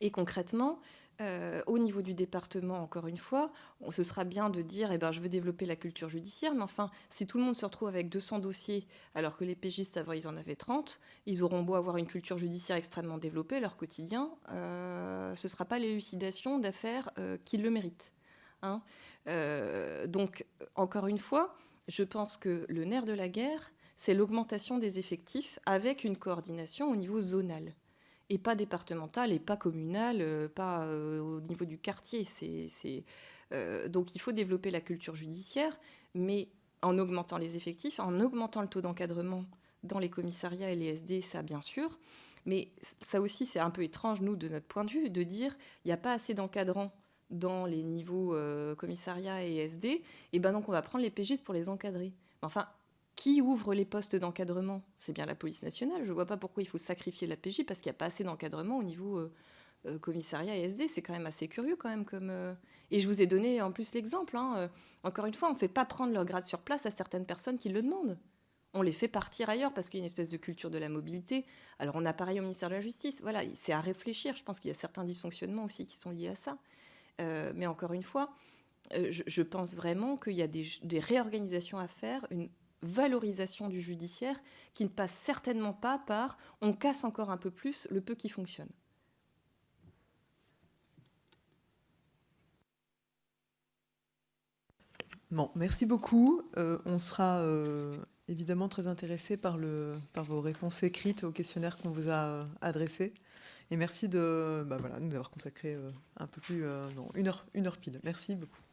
S2: Et concrètement, euh, au niveau du département, encore une fois, ce sera bien de dire eh ben, je veux développer la culture judiciaire, mais enfin, si tout le monde se retrouve avec 200 dossiers, alors que les pégistes avant ils en avaient 30, ils auront beau avoir une culture judiciaire extrêmement développée, leur quotidien, euh, ce ne sera pas l'élucidation d'affaires euh, qui le méritent. Hein. donc, encore une fois, je pense que le nerf de la guerre, c'est l'augmentation des effectifs avec une coordination au niveau zonal et pas départemental et pas communal, euh, pas euh, au niveau du quartier. Euh, donc il faut développer la culture judiciaire, mais en augmentant les effectifs, en augmentant le taux d'encadrement dans les commissariats et les SD, ça bien sûr. Mais ça aussi, c'est un peu étrange, nous, de notre point de vue, de dire il n'y a pas assez d'encadrants dans les niveaux commissariat et SD, et ben donc on va prendre les PGistes pour les encadrer. Enfin, qui ouvre les postes d'encadrement? C'est bien la police nationale. Je ne vois pas pourquoi il faut sacrifier la PJ parce qu'il n'y a pas assez d'encadrement au niveau euh, euh, commissariat et SD. C'est quand même assez curieux quand même. Comme, euh, Et je vous ai donné en plus l'exemple. Hein, encore une fois, on ne fait pas prendre leur grade sur place à certaines personnes qui le demandent. On les fait partir ailleurs parce qu'il y a une espèce de culture de la mobilité. Alors on a pareil au ministère de la Justice. Voilà, c'est à réfléchir. Je pense qu'il y a certains dysfonctionnements aussi qui sont liés à ça. mais encore une fois, je, pense vraiment qu'il y a des, réorganisations à faire, valorisation du judiciaire qui ne passe certainement pas par on casse encore un peu plus le peu qui fonctionne.
S1: Bon, merci beaucoup. Euh, on sera euh, évidemment très intéressé par, par vos réponses écrites au questionnaire qu'on vous a euh, adressé. Et merci de bah voilà, nous avoir consacré un peu plus, non, une heure, une heure pile. Merci beaucoup.